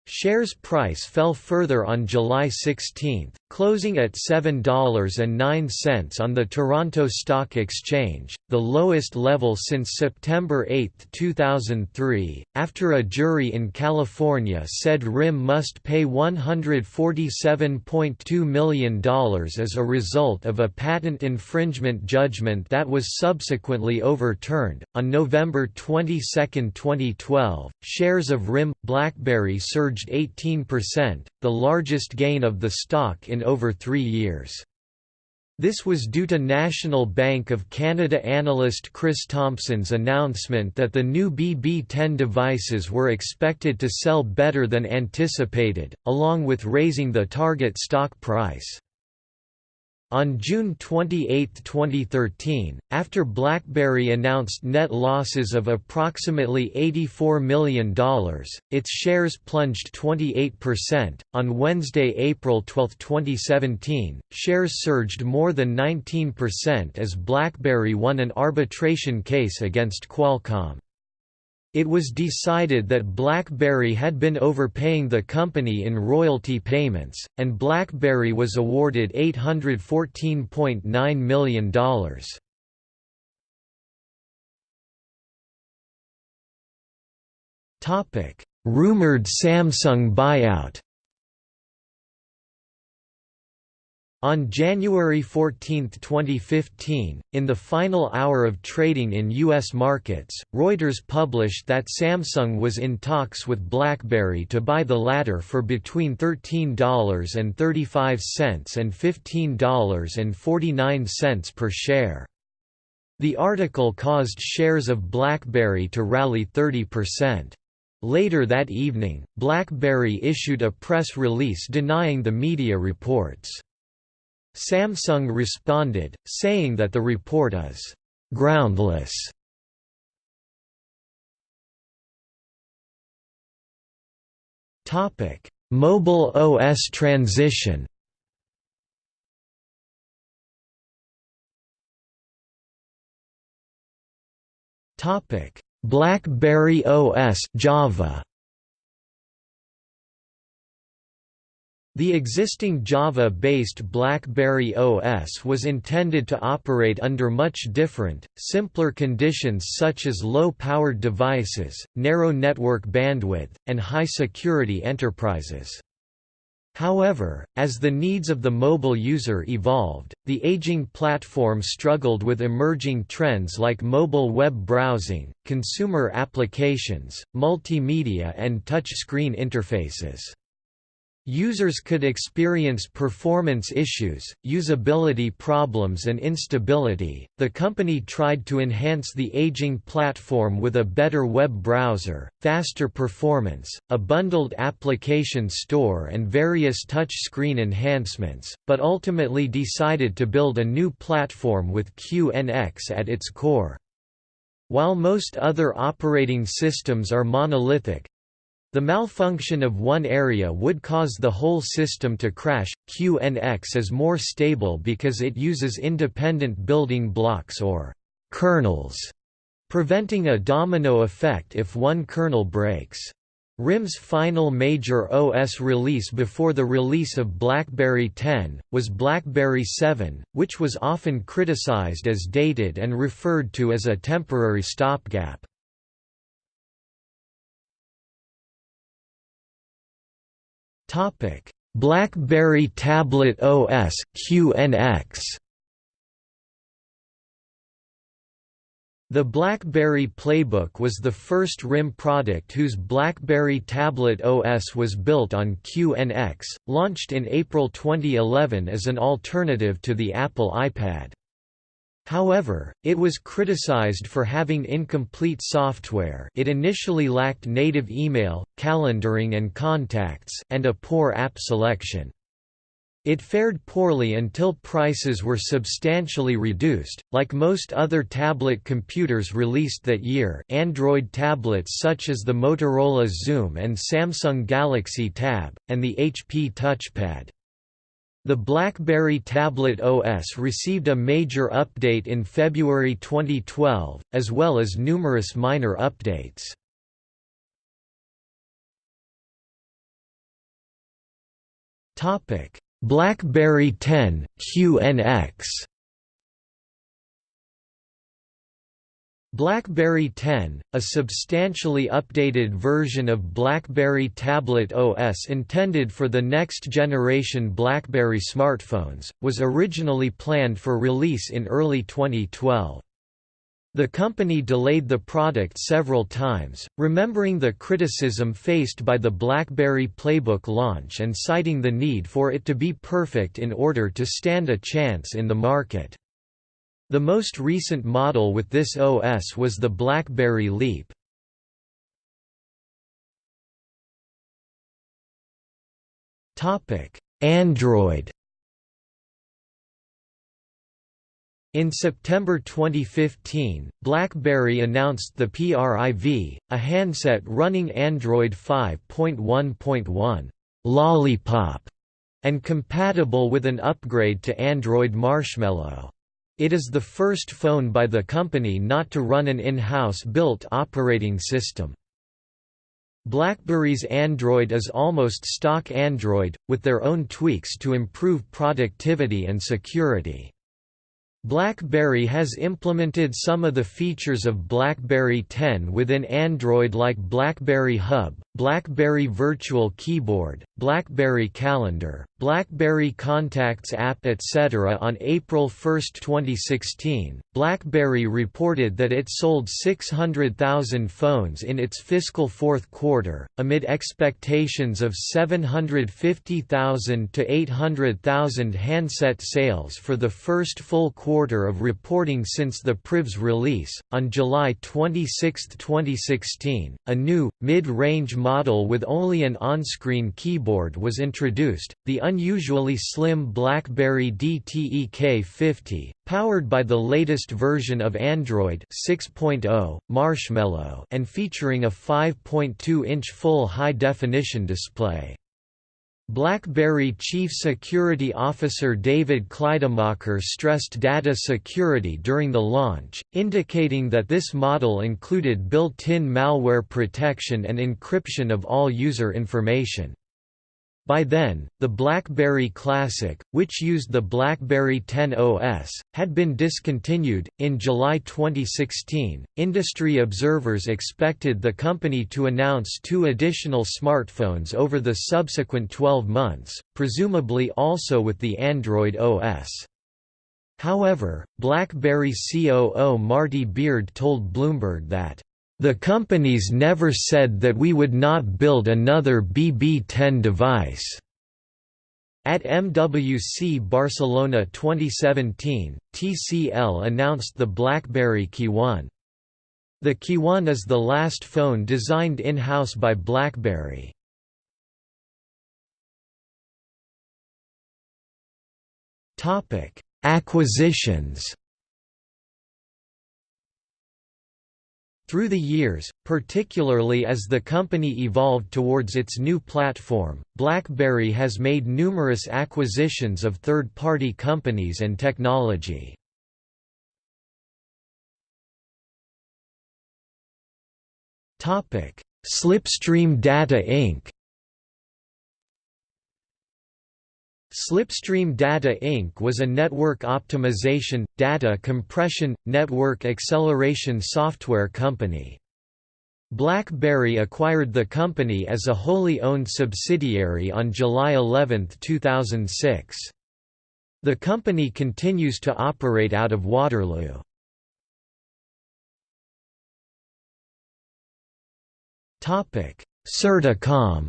Shares price fell further on July 16, closing at $7.09 on the Toronto Stock Exchange, the lowest level since September 8, 2003, after a jury in California said RIM must pay $147.2 million as a result of a patent infringement judgment that was subsequently overturned. On November 22, 2012, shares of RIM BlackBerry surged surged 18%, the largest gain of the stock in over three years. This was due to National Bank of Canada analyst Chris Thompson's announcement that the new BB10 devices were expected to sell better than anticipated, along with raising the target stock price. On June 28, 2013, after BlackBerry announced net losses of approximately $84 million, its shares plunged 28%. On Wednesday, April 12, 2017, shares surged more than 19% as BlackBerry won an arbitration case against Qualcomm. It was decided that BlackBerry had been overpaying the company in royalty payments, and BlackBerry was awarded $814.9 million. Rumored Samsung buyout On January 14, 2015, in the final hour of trading in U.S. markets, Reuters published that Samsung was in talks with BlackBerry to buy the latter for between $13.35 and $15.49 per share. The article caused shares of BlackBerry to rally 30%. Later that evening, BlackBerry issued a press release denying the media reports. Samsung responded, saying that the report is groundless. Topic: Mobile OS transition. Topic: BlackBerry OS Java. The existing Java-based BlackBerry OS was intended to operate under much different, simpler conditions such as low-powered devices, narrow network bandwidth, and high-security enterprises. However, as the needs of the mobile user evolved, the aging platform struggled with emerging trends like mobile web browsing, consumer applications, multimedia and touchscreen interfaces. Users could experience performance issues, usability problems, and instability. The company tried to enhance the aging platform with a better web browser, faster performance, a bundled application store, and various touchscreen enhancements, but ultimately decided to build a new platform with QNX at its core. While most other operating systems are monolithic, the malfunction of one area would cause the whole system to crash. QNX is more stable because it uses independent building blocks or kernels, preventing a domino effect if one kernel breaks. RIM's final major OS release before the release of BlackBerry 10, was BlackBerry 7, which was often criticized as dated and referred to as a temporary stopgap. Topic: BlackBerry Tablet OS QNX. The BlackBerry Playbook was the first RIM product whose BlackBerry Tablet OS was built on QNX, launched in April 2011 as an alternative to the Apple iPad. However, it was criticized for having incomplete software it initially lacked native email, calendaring and contacts and a poor app selection. It fared poorly until prices were substantially reduced. Like most other tablet computers released that year, Android tablets such as the Motorola Xoom and Samsung Galaxy Tab, and the HP Touchpad. The BlackBerry Tablet OS received a major update in February 2012, as well as numerous minor updates. BlackBerry 10 QNX BlackBerry 10, a substantially updated version of BlackBerry Tablet OS intended for the next generation BlackBerry smartphones, was originally planned for release in early 2012. The company delayed the product several times, remembering the criticism faced by the BlackBerry Playbook launch and citing the need for it to be perfect in order to stand a chance in the market. The most recent model with this OS was the BlackBerry Leap. Android In September 2015, BlackBerry announced the PRIV, a handset running Android 5.1.1 Lollipop and compatible with an upgrade to Android Marshmallow. It is the first phone by the company not to run an in-house built operating system. BlackBerry's Android is almost stock Android, with their own tweaks to improve productivity and security. BlackBerry has implemented some of the features of BlackBerry 10 within Android like BlackBerry Hub, BlackBerry Virtual Keyboard, BlackBerry Calendar, BlackBerry Contacts app etc. On April 1, 2016, BlackBerry reported that it sold 600,000 phones in its fiscal fourth quarter, amid expectations of 750,000 to 800,000 handset sales for the first full quarter of reporting since the PRIV's release. On July 26, 2016, a new, mid range model with only an on screen keyboard was introduced, the unusually slim BlackBerry DTEK50, powered by the latest version of Android 6.0, Marshmallow, and featuring a 5.2 inch full high definition display. BlackBerry Chief Security Officer David Kleidermacher stressed data security during the launch, indicating that this model included built-in malware protection and encryption of all user information. By then, the BlackBerry Classic, which used the BlackBerry 10 OS, had been discontinued. In July 2016, industry observers expected the company to announce two additional smartphones over the subsequent 12 months, presumably also with the Android OS. However, BlackBerry COO Marty Beard told Bloomberg that the companies never said that we would not build another BB10 device. At MWC Barcelona 2017, TCL announced the BlackBerry Key1. The KeyOne is the last phone designed in-house by BlackBerry. Acquisitions Through the years, particularly as the company evolved towards its new platform, BlackBerry has made numerous acquisitions of third-party companies and technology. Slipstream Data Inc. Slipstream Data Inc. was a network optimization, data compression, network acceleration software company. BlackBerry acquired the company as a wholly owned subsidiary on July 11, 2006. The company continues to operate out of Waterloo. Certicom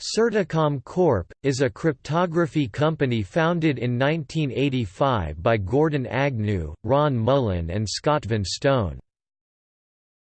Certicom Corp. is a cryptography company founded in 1985 by Gordon Agnew, Ron Mullin and Scott Vanstone.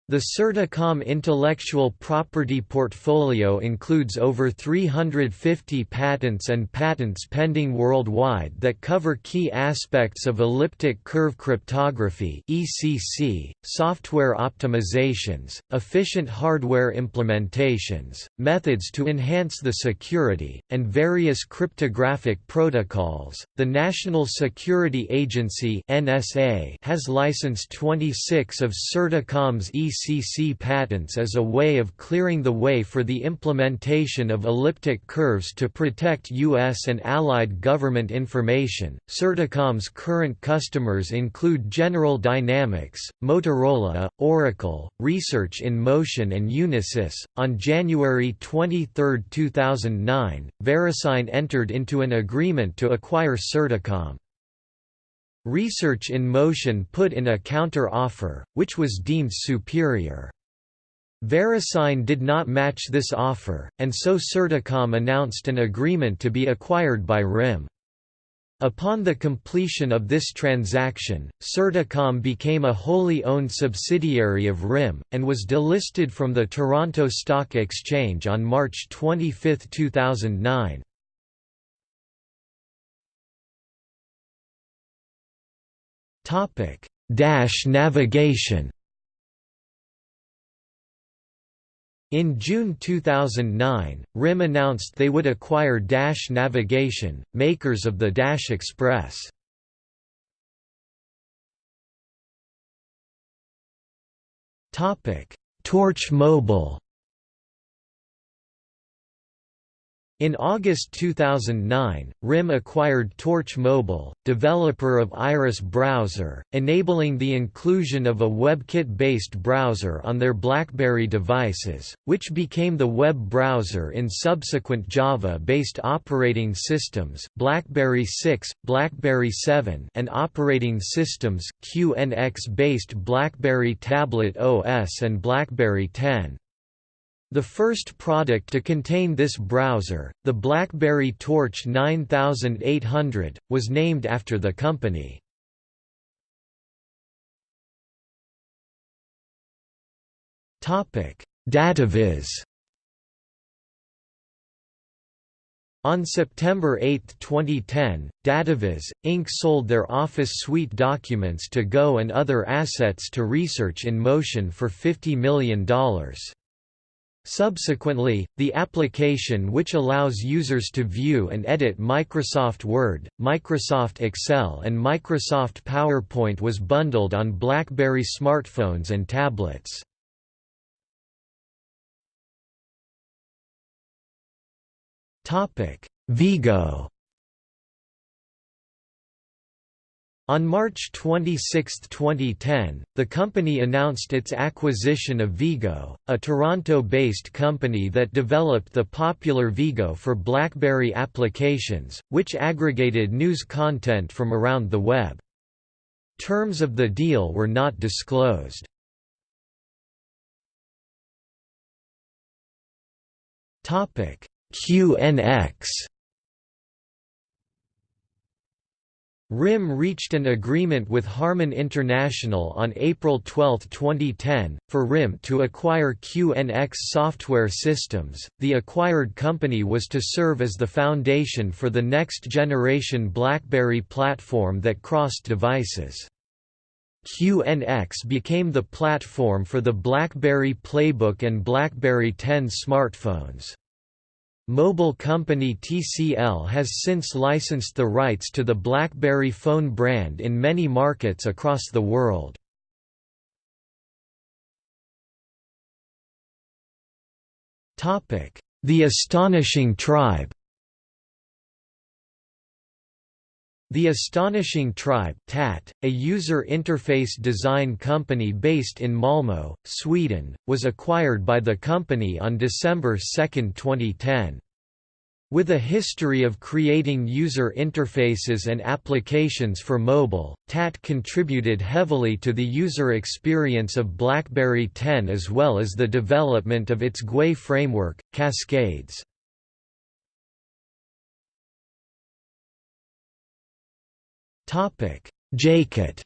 The Certicom intellectual property portfolio includes over 350 patents and patents pending worldwide that cover key aspects of elliptic curve cryptography (ECC), software optimizations, efficient hardware implementations, methods to enhance the security, and various cryptographic protocols. The National Security Agency (NSA) has licensed 26 of Certicom's ECC ECC patents as a way of clearing the way for the implementation of elliptic curves to protect U.S. and allied government information. Certicom's current customers include General Dynamics, Motorola, Oracle, Research in Motion, and Unisys. On January 23, 2009, VeriSign entered into an agreement to acquire Certicom. Research in Motion put in a counter-offer, which was deemed superior. VeriSign did not match this offer, and so Certicom announced an agreement to be acquired by RIM. Upon the completion of this transaction, Certicom became a wholly owned subsidiary of RIM, and was delisted from the Toronto Stock Exchange on March 25, 2009. Topic: Dash navigation. In June 2009, RIM announced they would acquire Dash Navigation, makers of the Dash Express. Torch Mobile In August 2009, RIM acquired Torch Mobile, developer of Iris Browser, enabling the inclusion of a WebKit-based browser on their BlackBerry devices, which became the web browser in subsequent Java-based operating systems BlackBerry 6, BlackBerry 7 and operating systems QNX-based BlackBerry Tablet OS and BlackBerry 10. The first product to contain this browser, the BlackBerry Torch 9800, was named after the company. Dataviz On September 8, 2010, Dataviz, Inc. sold their Office Suite documents to Go and other assets to Research in Motion for $50 million. Subsequently, the application which allows users to view and edit Microsoft Word, Microsoft Excel and Microsoft PowerPoint was bundled on BlackBerry smartphones and tablets. Viigo On March 26, 2010, the company announced its acquisition of Viigo, a Toronto-based company that developed the popular Viigo for BlackBerry applications, which aggregated news content from around the web. Terms of the deal were not disclosed. QNX RIM reached an agreement with Harman International on April 12, 2010, for RIM to acquire QNX Software Systems. The acquired company was to serve as the foundation for the next generation BlackBerry platform that crossed devices. QNX became the platform for the BlackBerry Playbook and BlackBerry 10 smartphones. Mobile company TCL has since licensed the rights to the BlackBerry phone brand in many markets across the world. The Astonishing Tribe The Astonishing Tribe TAT, a user interface design company based in Malmö, Sweden, was acquired by the company on December 2, 2010. With a history of creating user interfaces and applications for mobile, TAT contributed heavily to the user experience of BlackBerry 10 as well as the development of its GUI framework, Cascades. JayCut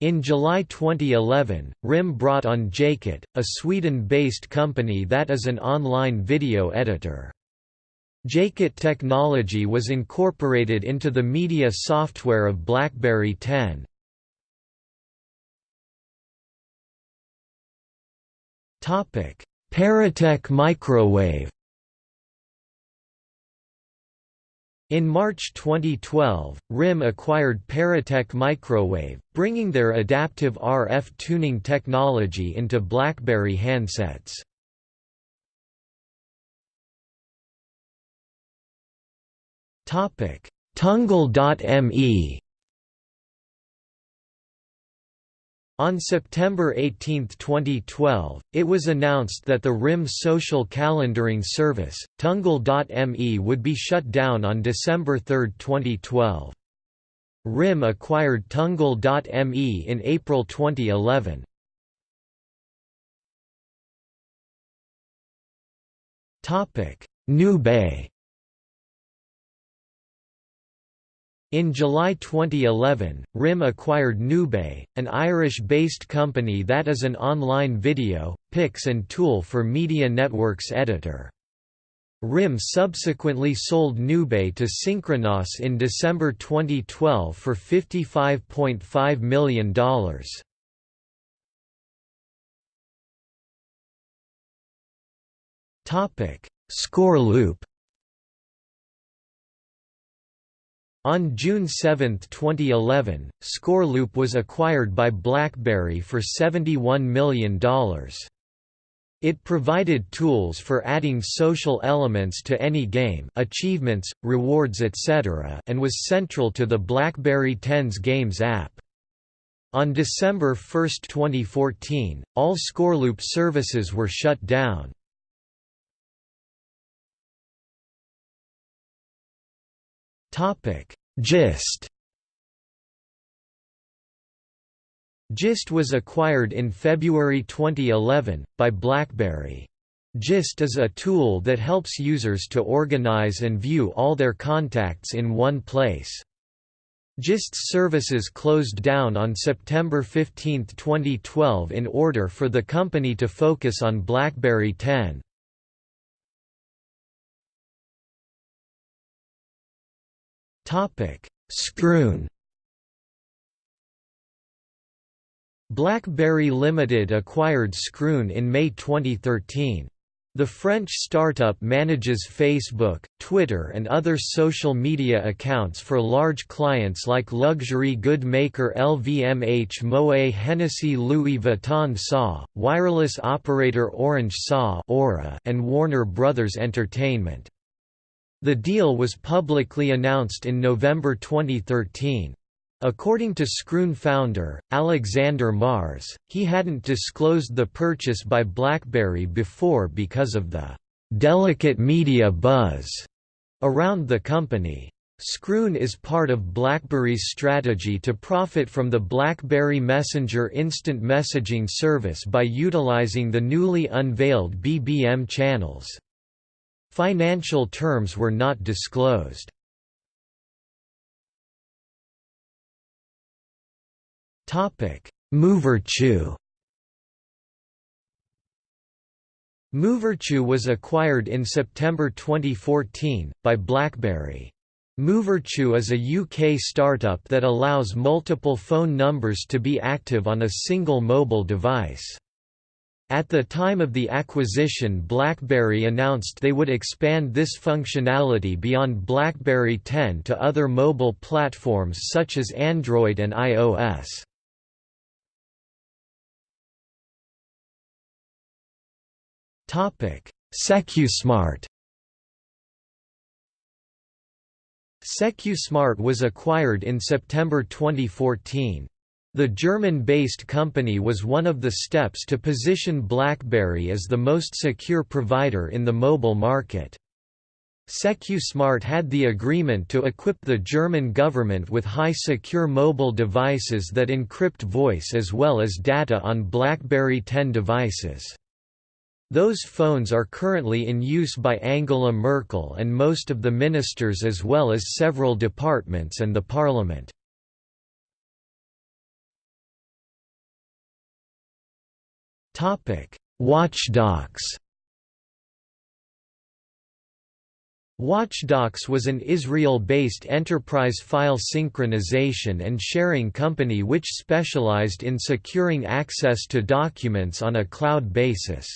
In July 2011, RIM brought on JayCut, a Sweden-based company that is an online video editor. JayCut technology was incorporated into the media software of BlackBerry 10. Paratek Microwave In March 2012, RIM acquired Paratek Microwave, bringing their adaptive RF tuning technology into BlackBerry handsets. Tungle.me On September 18, 2012, it was announced that the RIM social calendaring service, Tungle.me would be shut down on December 3, 2012. RIM acquired Tungle.me in April 2011. Newbay In July 2011, RIM acquired Newbay, an Irish-based company that is an online video, pics and tool for media networks editor. RIM subsequently sold Newbay to Synchronoss in December 2012 for $55.5 million. Scoreloop On June 7, 2011, Scoreloop was acquired by BlackBerry for $71 million. It provided tools for adding social elements to any game achievements, rewards etc. and was central to the BlackBerry 10's Games app. On December 1, 2014, all Scoreloop services were shut down. Gist Gist was acquired in February 2011, by BlackBerry. Gist is a tool that helps users to organize and view all their contacts in one place. Gist's services closed down on September 15, 2012 in order for the company to focus on BlackBerry 10. Scroon BlackBerry Limited acquired Scroon in May 2013. The French startup manages Facebook, Twitter and other social media accounts for large clients like luxury good maker LVMH Moet Hennessy Louis Vuitton SA, wireless operator Orange SA and Warner Brothers Entertainment. The deal was publicly announced in November 2013. According to Scroon founder, Alexander Mars, he hadn't disclosed the purchase by BlackBerry before because of the «delicate media buzz» around the company. Scroon is part of BlackBerry's strategy to profit from the BlackBerry Messenger instant messaging service by utilizing the newly unveiled BBM channels. Financial terms were not disclosed. Movirtu Movirtu was acquired in September 2014, by BlackBerry. Movirtu is a UK startup that allows multiple phone numbers to be active on a single mobile device. At the time of the acquisition BlackBerry announced they would expand this functionality beyond BlackBerry 10 to other mobile platforms such as Android and iOS. SecuSmart SecuSmart was acquired in September 2014. The German-based company was one of the steps to position BlackBerry as the most secure provider in the mobile market. SecuSmart had the agreement to equip the German government with high secure mobile devices that encrypt voice as well as data on BlackBerry 10 devices. Those phones are currently in use by Angela Merkel and most of the ministers as well as several departments and the parliament. WatchDox WatchDox was an Israel-based enterprise file synchronization and sharing company which specialized in securing access to documents on a cloud basis.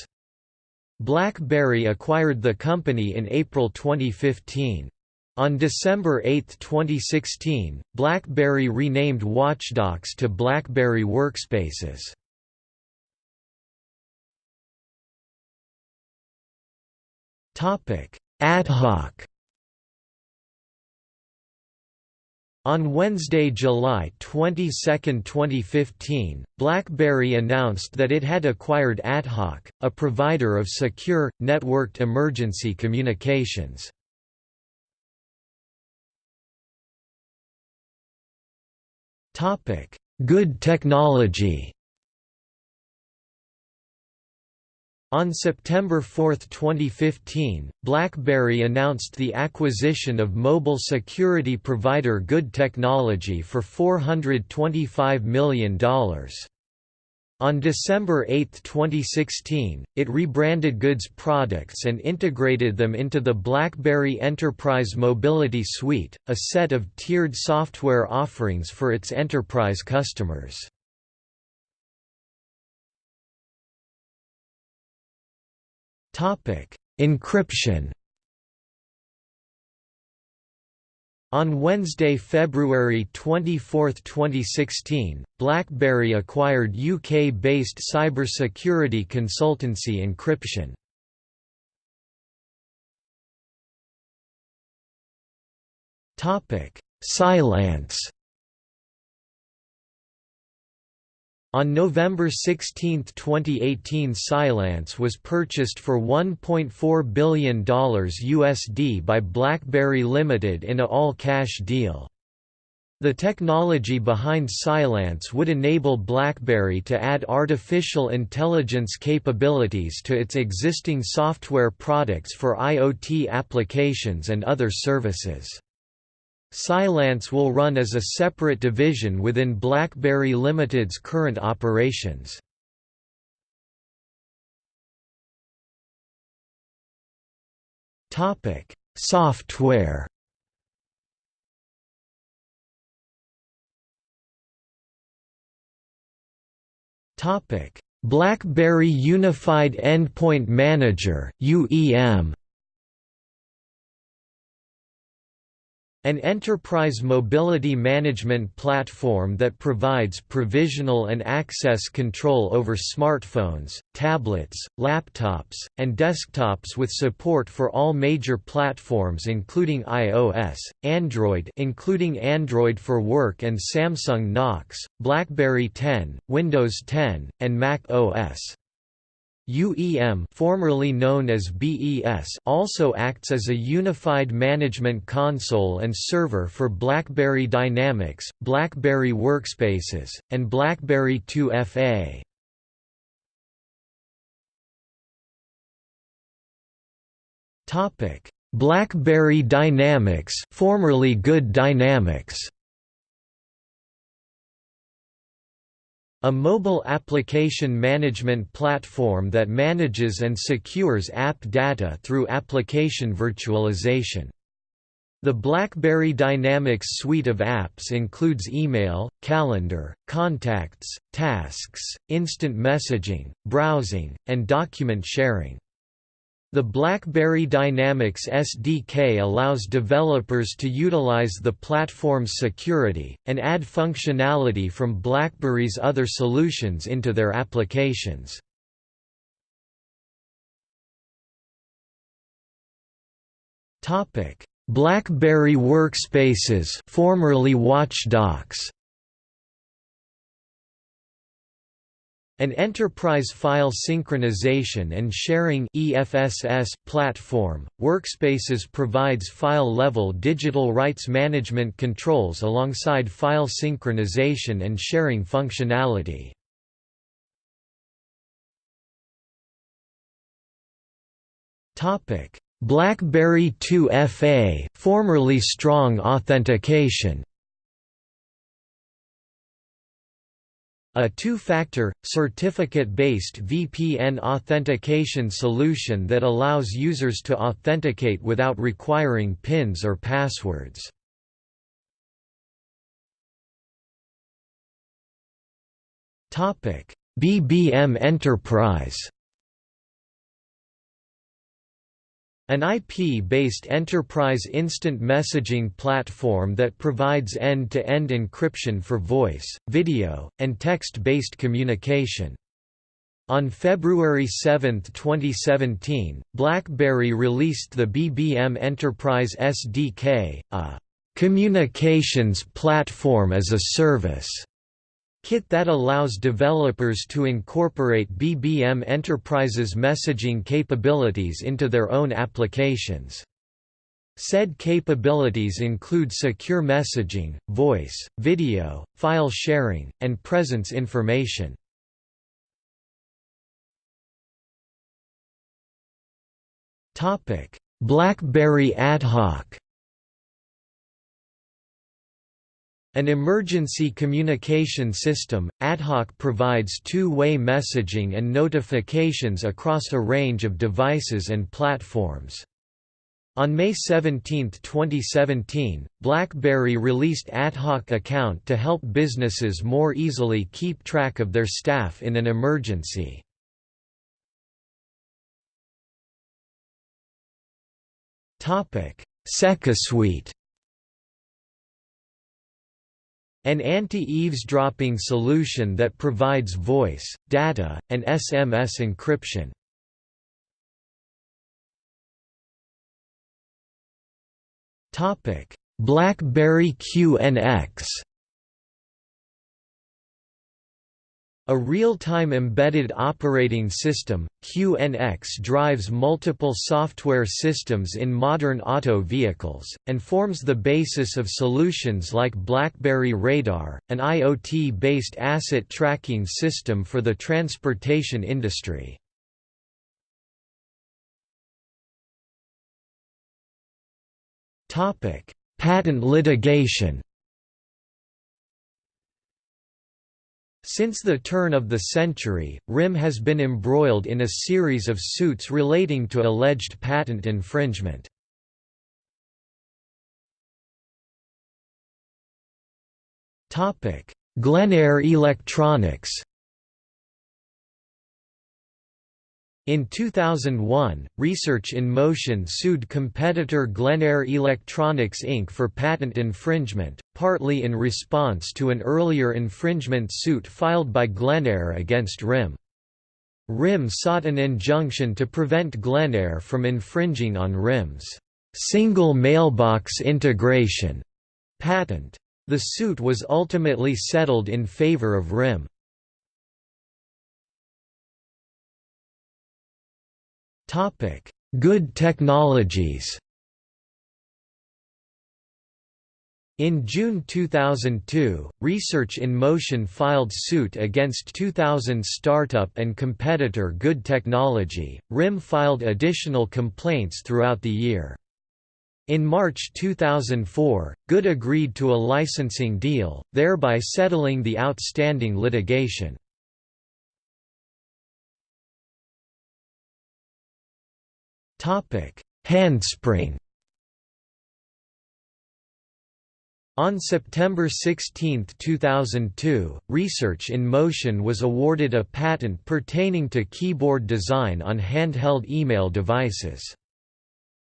BlackBerry acquired the company in April 2015. On December 8, 2016, BlackBerry renamed WatchDox to BlackBerry Workspaces. AtHoc On Wednesday, July 22, 2015, BlackBerry announced that it had acquired AtHoc, a provider of secure, networked emergency communications. Good technology On September 4, 2015, BlackBerry announced the acquisition of mobile security provider Good Technology for $425 million. On December 8, 2016, it rebranded Goods products and integrated them into the BlackBerry Enterprise Mobility Suite, a set of tiered software offerings for its enterprise customers. Encription On Wednesday, February 24, 2016, BlackBerry acquired UK-based cybersecurity consultancy Encription. Cylance On November 16, 2018 Cylance was purchased for $1.4 billion USD by BlackBerry Limited in a all-cash deal. The technology behind Cylance would enable BlackBerry to add artificial intelligence capabilities to its existing software products for IoT applications and other services. Cylance will run as a separate division within BlackBerry Limited's current operations. Topic: Software Topic: BlackBerry Unified Endpoint Manager UEM An enterprise mobility management platform that provides provisional and access control over smartphones, tablets, laptops, and desktops with support for all major platforms including iOS, Android including Android for Work and Samsung Knox, BlackBerry 10, Windows 10, and Mac OS. UEM formerly known as BES also acts as a unified management console and server for BlackBerry Dynamics, BlackBerry Workspaces, and BlackBerry 2FA. BlackBerry Dynamics formerly Good Dynamics A mobile application management platform that manages and secures app data through application virtualization. The BlackBerry Dynamics suite of apps includes email, calendar, contacts, tasks, instant messaging, browsing, and document sharing. The BlackBerry Dynamics SDK allows developers to utilize the platform's security, and add functionality from BlackBerry's other solutions into their applications. BlackBerry Workspaces formerly WatchDox An enterprise file synchronization and sharing EFSS platform, Workspaces provides file-level digital rights management controls alongside file synchronization and sharing functionality. BlackBerry 2FA, formerly Strong Authentication A two-factor, certificate-based VPN authentication solution that allows users to authenticate without requiring PINs or passwords. BBM Enterprise An IP-based enterprise instant messaging platform that provides end-to-end -end encryption for voice, video, and text-based communication. On February 7, 2017, BlackBerry released the BBM Enterprise SDK, a «communications platform as a service» kit that allows developers to incorporate BBM Enterprise's messaging capabilities into their own applications. Said capabilities include secure messaging, voice, video, file sharing, and presence information. BlackBerry AtHoc An emergency communication system, AtHoc provides two-way messaging and notifications across a range of devices and platforms. On May 17, 2017, BlackBerry released AtHoc account to help businesses more easily keep track of their staff in an emergency. SecuSUITE An anti-eavesdropping solution that provides voice, data, and SMS encryption. BlackBerry QNX A real-time embedded operating system, QNX drives multiple software systems in modern auto vehicles, and forms the basis of solutions like BlackBerry Radar, an IoT-based asset tracking system for the transportation industry. Patent litigation. Since the turn of the century, RIM has been embroiled in a series of suits relating to alleged patent infringement. Glenayre Electronics In 2001, Research in Motion sued competitor Glenayre Electronics Inc. for patent infringement, partly in response to an earlier infringement suit filed by Glenayre against RIM. RIM sought an injunction to prevent Glenayre from infringing on RIM's single mailbox integration patent. The suit was ultimately settled in favor of RIM. Topic: Good technologies. In June 2002, Research in Motion filed suit against 2000 startup and competitor Good Technology. RIM filed additional complaints throughout the year. In March 2004, Good agreed to a licensing deal, thereby settling the outstanding litigation. Handspring On September 16, 2002, Research in Motion was awarded a patent pertaining to keyboard design on handheld email devices.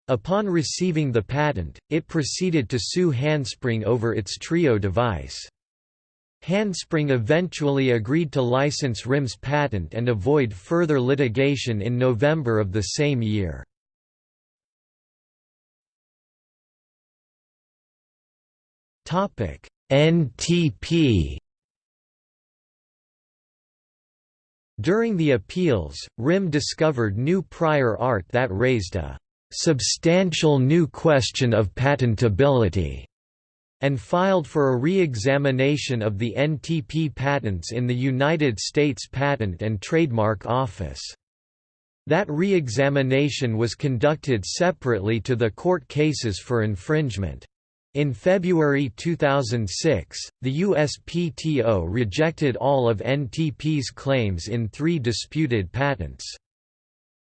Upon receiving the patent, it proceeded to sue Handspring over its Treo device. Handspring eventually agreed to license RIM's patent and avoid further litigation in November of the same year. Topic: NTP During the appeals, RIM discovered new prior art that raised a substantial new question of patentability and filed for a re-examination of the NTP patents in the United States Patent and Trademark Office. That re-examination was conducted separately to the court cases for infringement. In February 2006, the USPTO rejected all of NTP's claims in three disputed patents.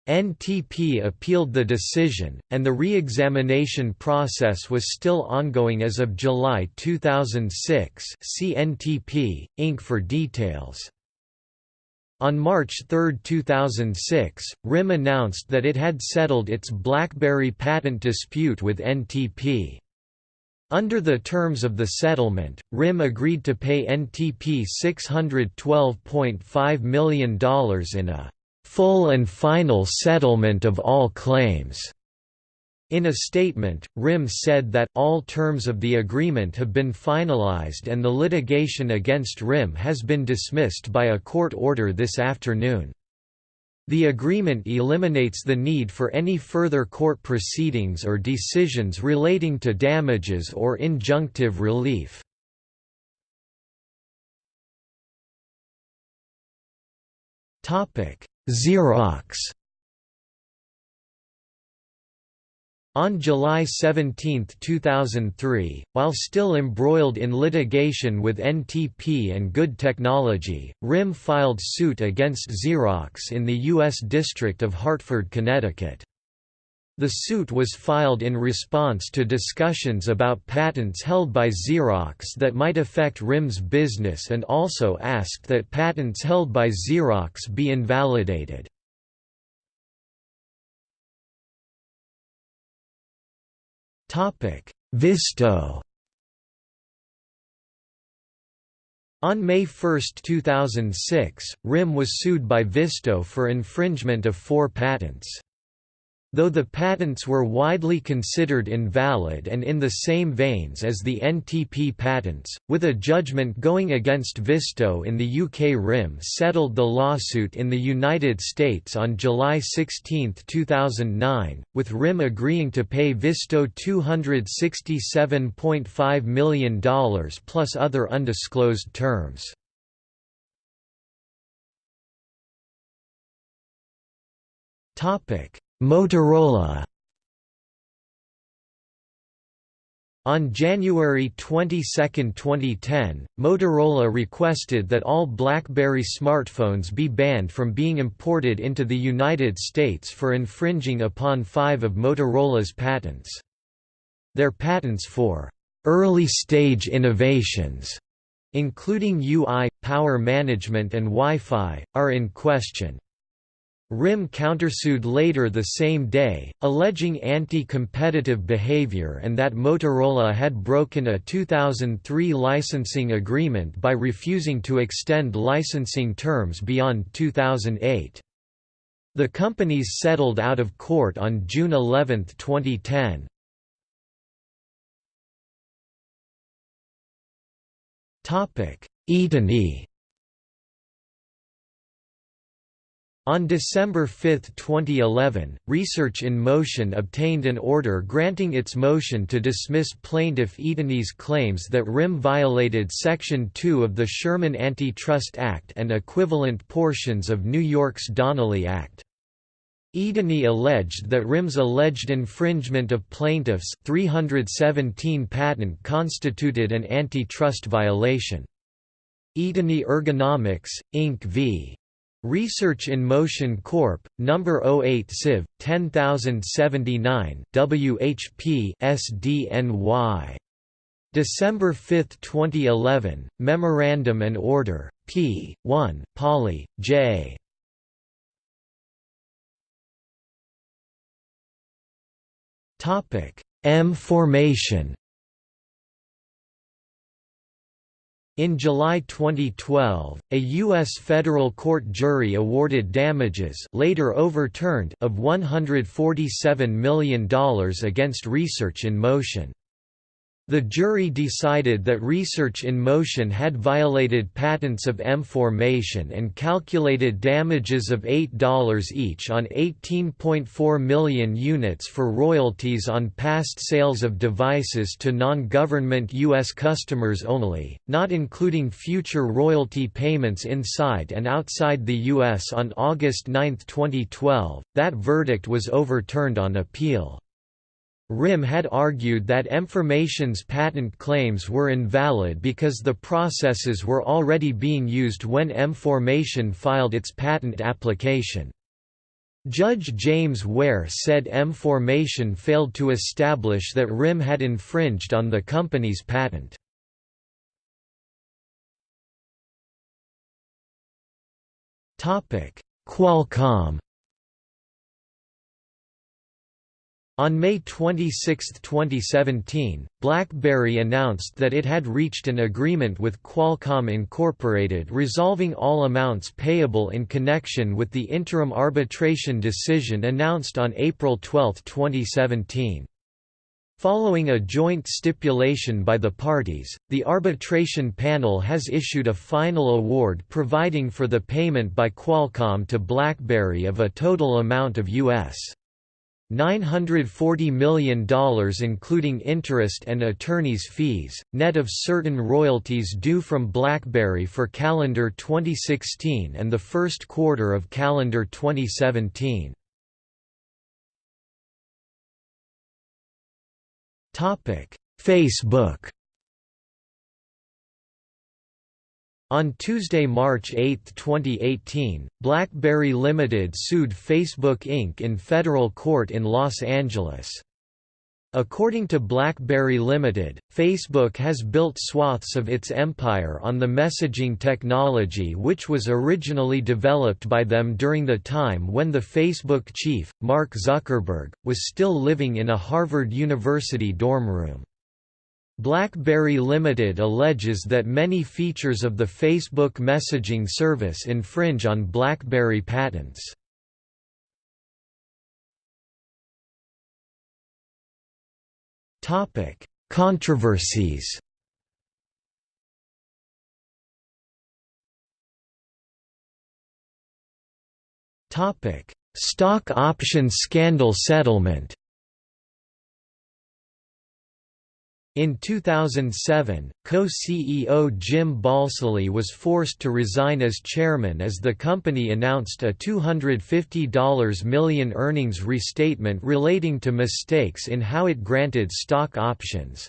NTP appealed the decision, and the re-examination process was still ongoing as of July 2006 see NTP, Inc. for details. On March 3, 2006, RIM announced that it had settled its BlackBerry patent dispute with NTP. Under the terms of the settlement, RIM agreed to pay NTP $612.5 million in a full and final settlement of all claims. In a statement, RIM said that all terms of the agreement have been finalized and the litigation against RIM has been dismissed by a court order this afternoon. The agreement eliminates the need for any further court proceedings or decisions relating to damages or injunctive relief. Xerox On July 17, 2003, while still embroiled in litigation with NTP and Good Technology, RIM filed suit against Xerox in the U.S. District of Hartford, Connecticut. The suit was filed in response to discussions about patents held by Xerox that might affect RIM's business and also asked that patents held by Xerox be invalidated. Visto On May 1, 2006, RIM was sued by Visto for infringement of four patents. Though the patents were widely considered invalid and in the same veins as the NTP patents, with a judgment going against Visto in the UK RIM settled the lawsuit in the United States on July 16, 2009, with RIM agreeing to pay Visto $267.5 million plus other undisclosed terms. Topic Motorola On January 22, 2010, Motorola requested that all BlackBerry smartphones be banned from being imported into the United States for infringing upon five of Motorola's patents. Their patents for early-stage innovations, including UI, power management and Wi-Fi, are in question. RIM countersued later the same day, alleging anti-competitive behavior and that Motorola had broken a 2003 licensing agreement by refusing to extend licensing terms beyond 2008. The companies settled out of court on June 11, 2010. Eatoni On December 5, 2011, Research in Motion obtained an order granting its motion to dismiss plaintiff Eatoni's claims that RIM violated Section 2 of the Sherman Antitrust Act and equivalent portions of New York's Donnelly Act. Eatoni alleged that RIM's alleged infringement of plaintiffs' 317 patent constituted an antitrust violation. Eatoni Ergonomics, Inc. v. Research in Motion Corp. number 08 Civ 10079 WHP SDNY December 5, 2011 Memorandum and Order P 1 Poly J Topic M formation In July 2012, a U.S. federal court jury awarded damages later overturned of $147 million against Research in Motion. The jury decided that Research in Motion had violated patents of M-formation and calculated damages of $8 each on 18.4 million units for royalties on past sales of devices to non-government U.S. customers only, not including future royalty payments inside and outside the U.S. On August 9, 2012, that verdict was overturned on appeal. RIM had argued that M-formation's patent claims were invalid because the processes were already being used when M-formation filed its patent application. Judge James Ware said M-formation failed to establish that RIM had infringed on the company's patent. Qualcomm On May 26, 2017, BlackBerry announced that it had reached an agreement with Qualcomm Incorporated resolving all amounts payable in connection with the interim arbitration decision announced on April 12, 2017. Following a joint stipulation by the parties, the arbitration panel has issued a final award providing for the payment by Qualcomm to BlackBerry of a total amount of U.S. $940 million including interest and attorney's fees, net of certain royalties due from BlackBerry for calendar 2016 and the first quarter of calendar 2017. Facebook On Tuesday, March 8, 2018, BlackBerry Limited sued Facebook Inc. in federal court in Los Angeles. According to BlackBerry Limited, Facebook has built swaths of its empire on the messaging technology which was originally developed by them during the time when the Facebook chief, Mark Zuckerberg, was still living in a Harvard University dorm room. BlackBerry Limited alleges that many features of the Facebook messaging service infringe on BlackBerry patents. Topic: Controversies. Topic: Stock option scandal settlement. In 2007, co-CEO Jim Balsillie was forced to resign as chairman as the company announced a $250 million earnings restatement relating to mistakes in how it granted stock options.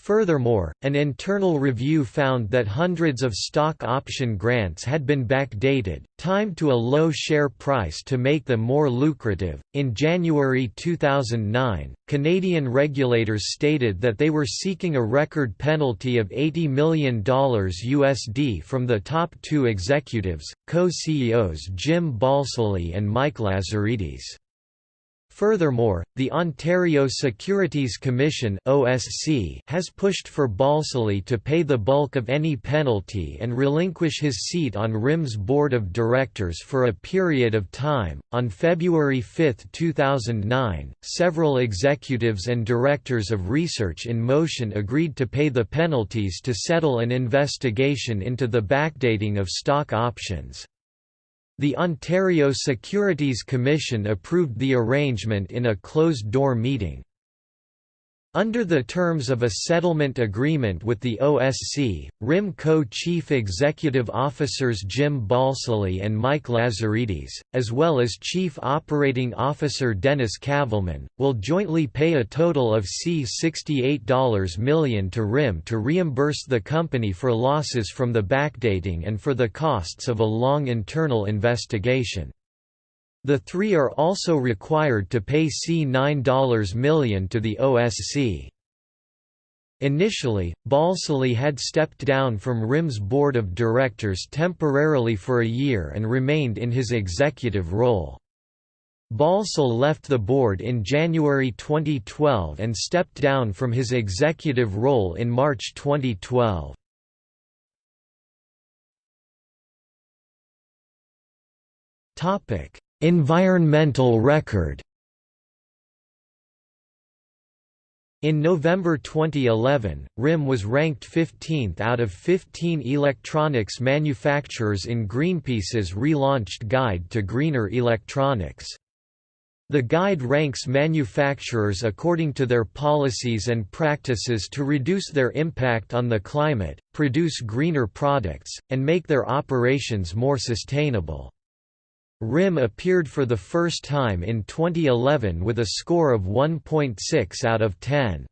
Furthermore, an internal review found that hundreds of stock option grants had been backdated, timed to a low share price to make them more lucrative. In January 2009, Canadian regulators stated that they were seeking a record penalty of $80 million USD from the top two executives, co-CEOs Jim Balsillie and Mike Lazaridis. Furthermore, the Ontario Securities Commission (OSC) has pushed for Balsillie to pay the bulk of any penalty and relinquish his seat on RIM's board of directors for a period of time. On February 5, 2009, several executives and directors of Research in Motion agreed to pay the penalties to settle an investigation into the backdating of stock options. The Ontario Securities Commission approved the arrangement in a closed-door meeting. Under the terms of a settlement agreement with the OSC, RIM co-chief executive officers Jim Balsillie and Mike Lazaridis, as well as chief operating officer Dennis Kavelman, will jointly pay a total of C$68 million to RIM to reimburse the company for losses from the backdating and for the costs of a long internal investigation. The three are also required to pay C$9 million to the OSC. Initially, Balsillie had stepped down from RIM's board of directors temporarily for a year and remained in his executive role. Balsillie left the board in January 2012 and stepped down from his executive role in March 2012. Topic: Environmental record In November 2011, RIM was ranked 15th out of 15 electronics manufacturers in Greenpeace's relaunched Guide to Greener Electronics. The guide ranks manufacturers according to their policies and practices to reduce their impact on the climate, produce greener products, and make their operations more sustainable. RIM appeared for the first time in 2011 with a score of 1.6 out of 10.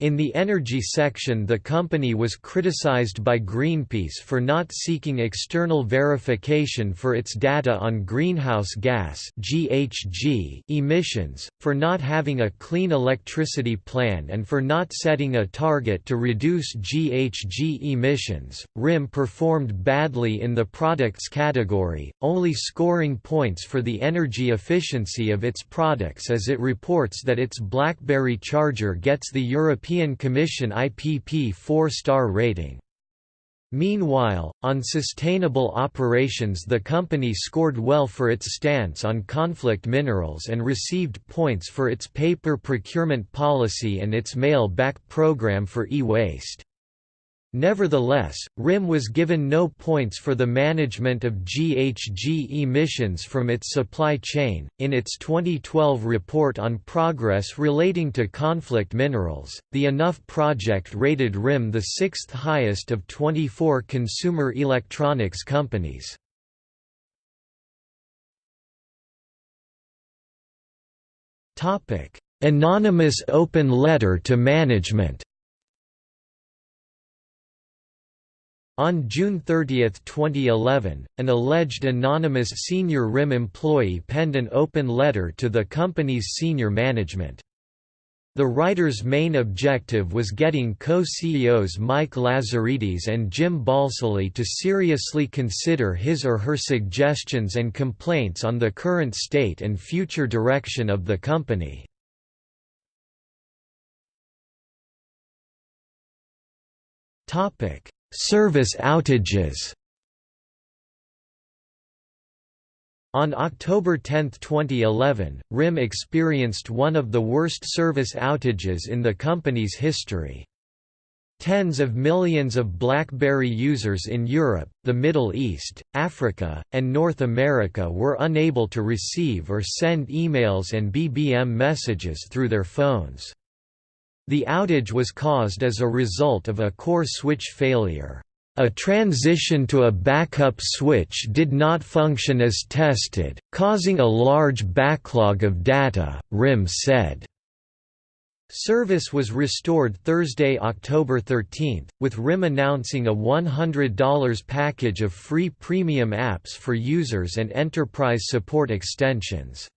In the energy section the company was criticized by Greenpeace for not seeking external verification for its data on greenhouse gas (GHG) emissions, for not having a clean electricity plan and for not setting a target to reduce GHG emissions. RIM performed badly in the products category, only scoring points for the energy efficiency of its products as it reports that its BlackBerry charger gets the European European Commission IPP 4-star rating. Meanwhile, on sustainable operations the company scored well for its stance on conflict minerals and received points for its paper procurement policy and its mail-back program for e-waste. Nevertheless, RIM was given no points for the management of GHG emissions from its supply chain. In its 2012 report on progress relating to conflict minerals, the Enough project rated RIM the sixth highest of 24 consumer electronics companies. "...anonymous open letter to management." On June 30, 2011, an alleged anonymous senior RIM employee penned an open letter to the company's senior management. The writer's main objective was getting co-CEOs Mike Lazaridis and Jim Balsillie to seriously consider his or her suggestions and complaints on the current state and future direction of the company. Service outages On October 10, 2011, RIM experienced one of the worst service outages in the company's history. Tens of millions of BlackBerry users in Europe, the Middle East, Africa, and North America were unable to receive or send emails and BBM messages through their phones. The outage was caused as a result of a core switch failure. A transition to a backup switch did not function as tested, causing a large backlog of data, RIM said. Service was restored Thursday, October 13, with RIM announcing a $100 package of free premium apps for users and enterprise support extensions.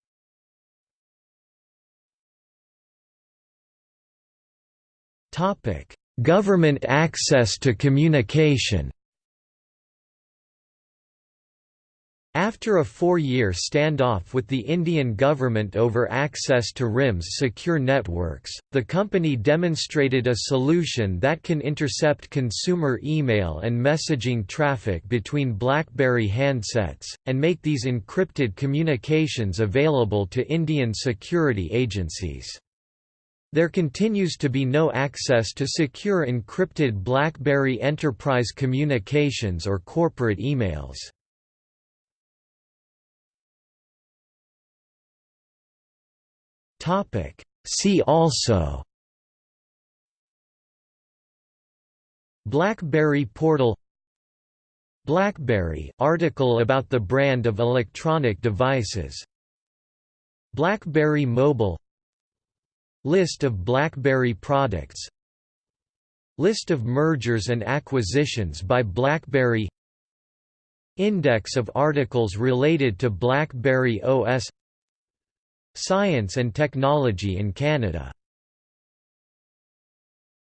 Topic: Government access to communication After a four-year standoff with the Indian government over access to RIM's secure networks, the company demonstrated a solution that can intercept consumer email and messaging traffic between BlackBerry handsets, and make these encrypted communications available to Indian security agencies. There continues to be no access to secure encrypted BlackBerry enterprise communications or corporate emails. See also BlackBerry portal BlackBerry article about the brand of electronic devices BlackBerry Mobile List of BlackBerry products. List of mergers and acquisitions by BlackBerry. Index of articles related to BlackBerry OS Science and technology in Canada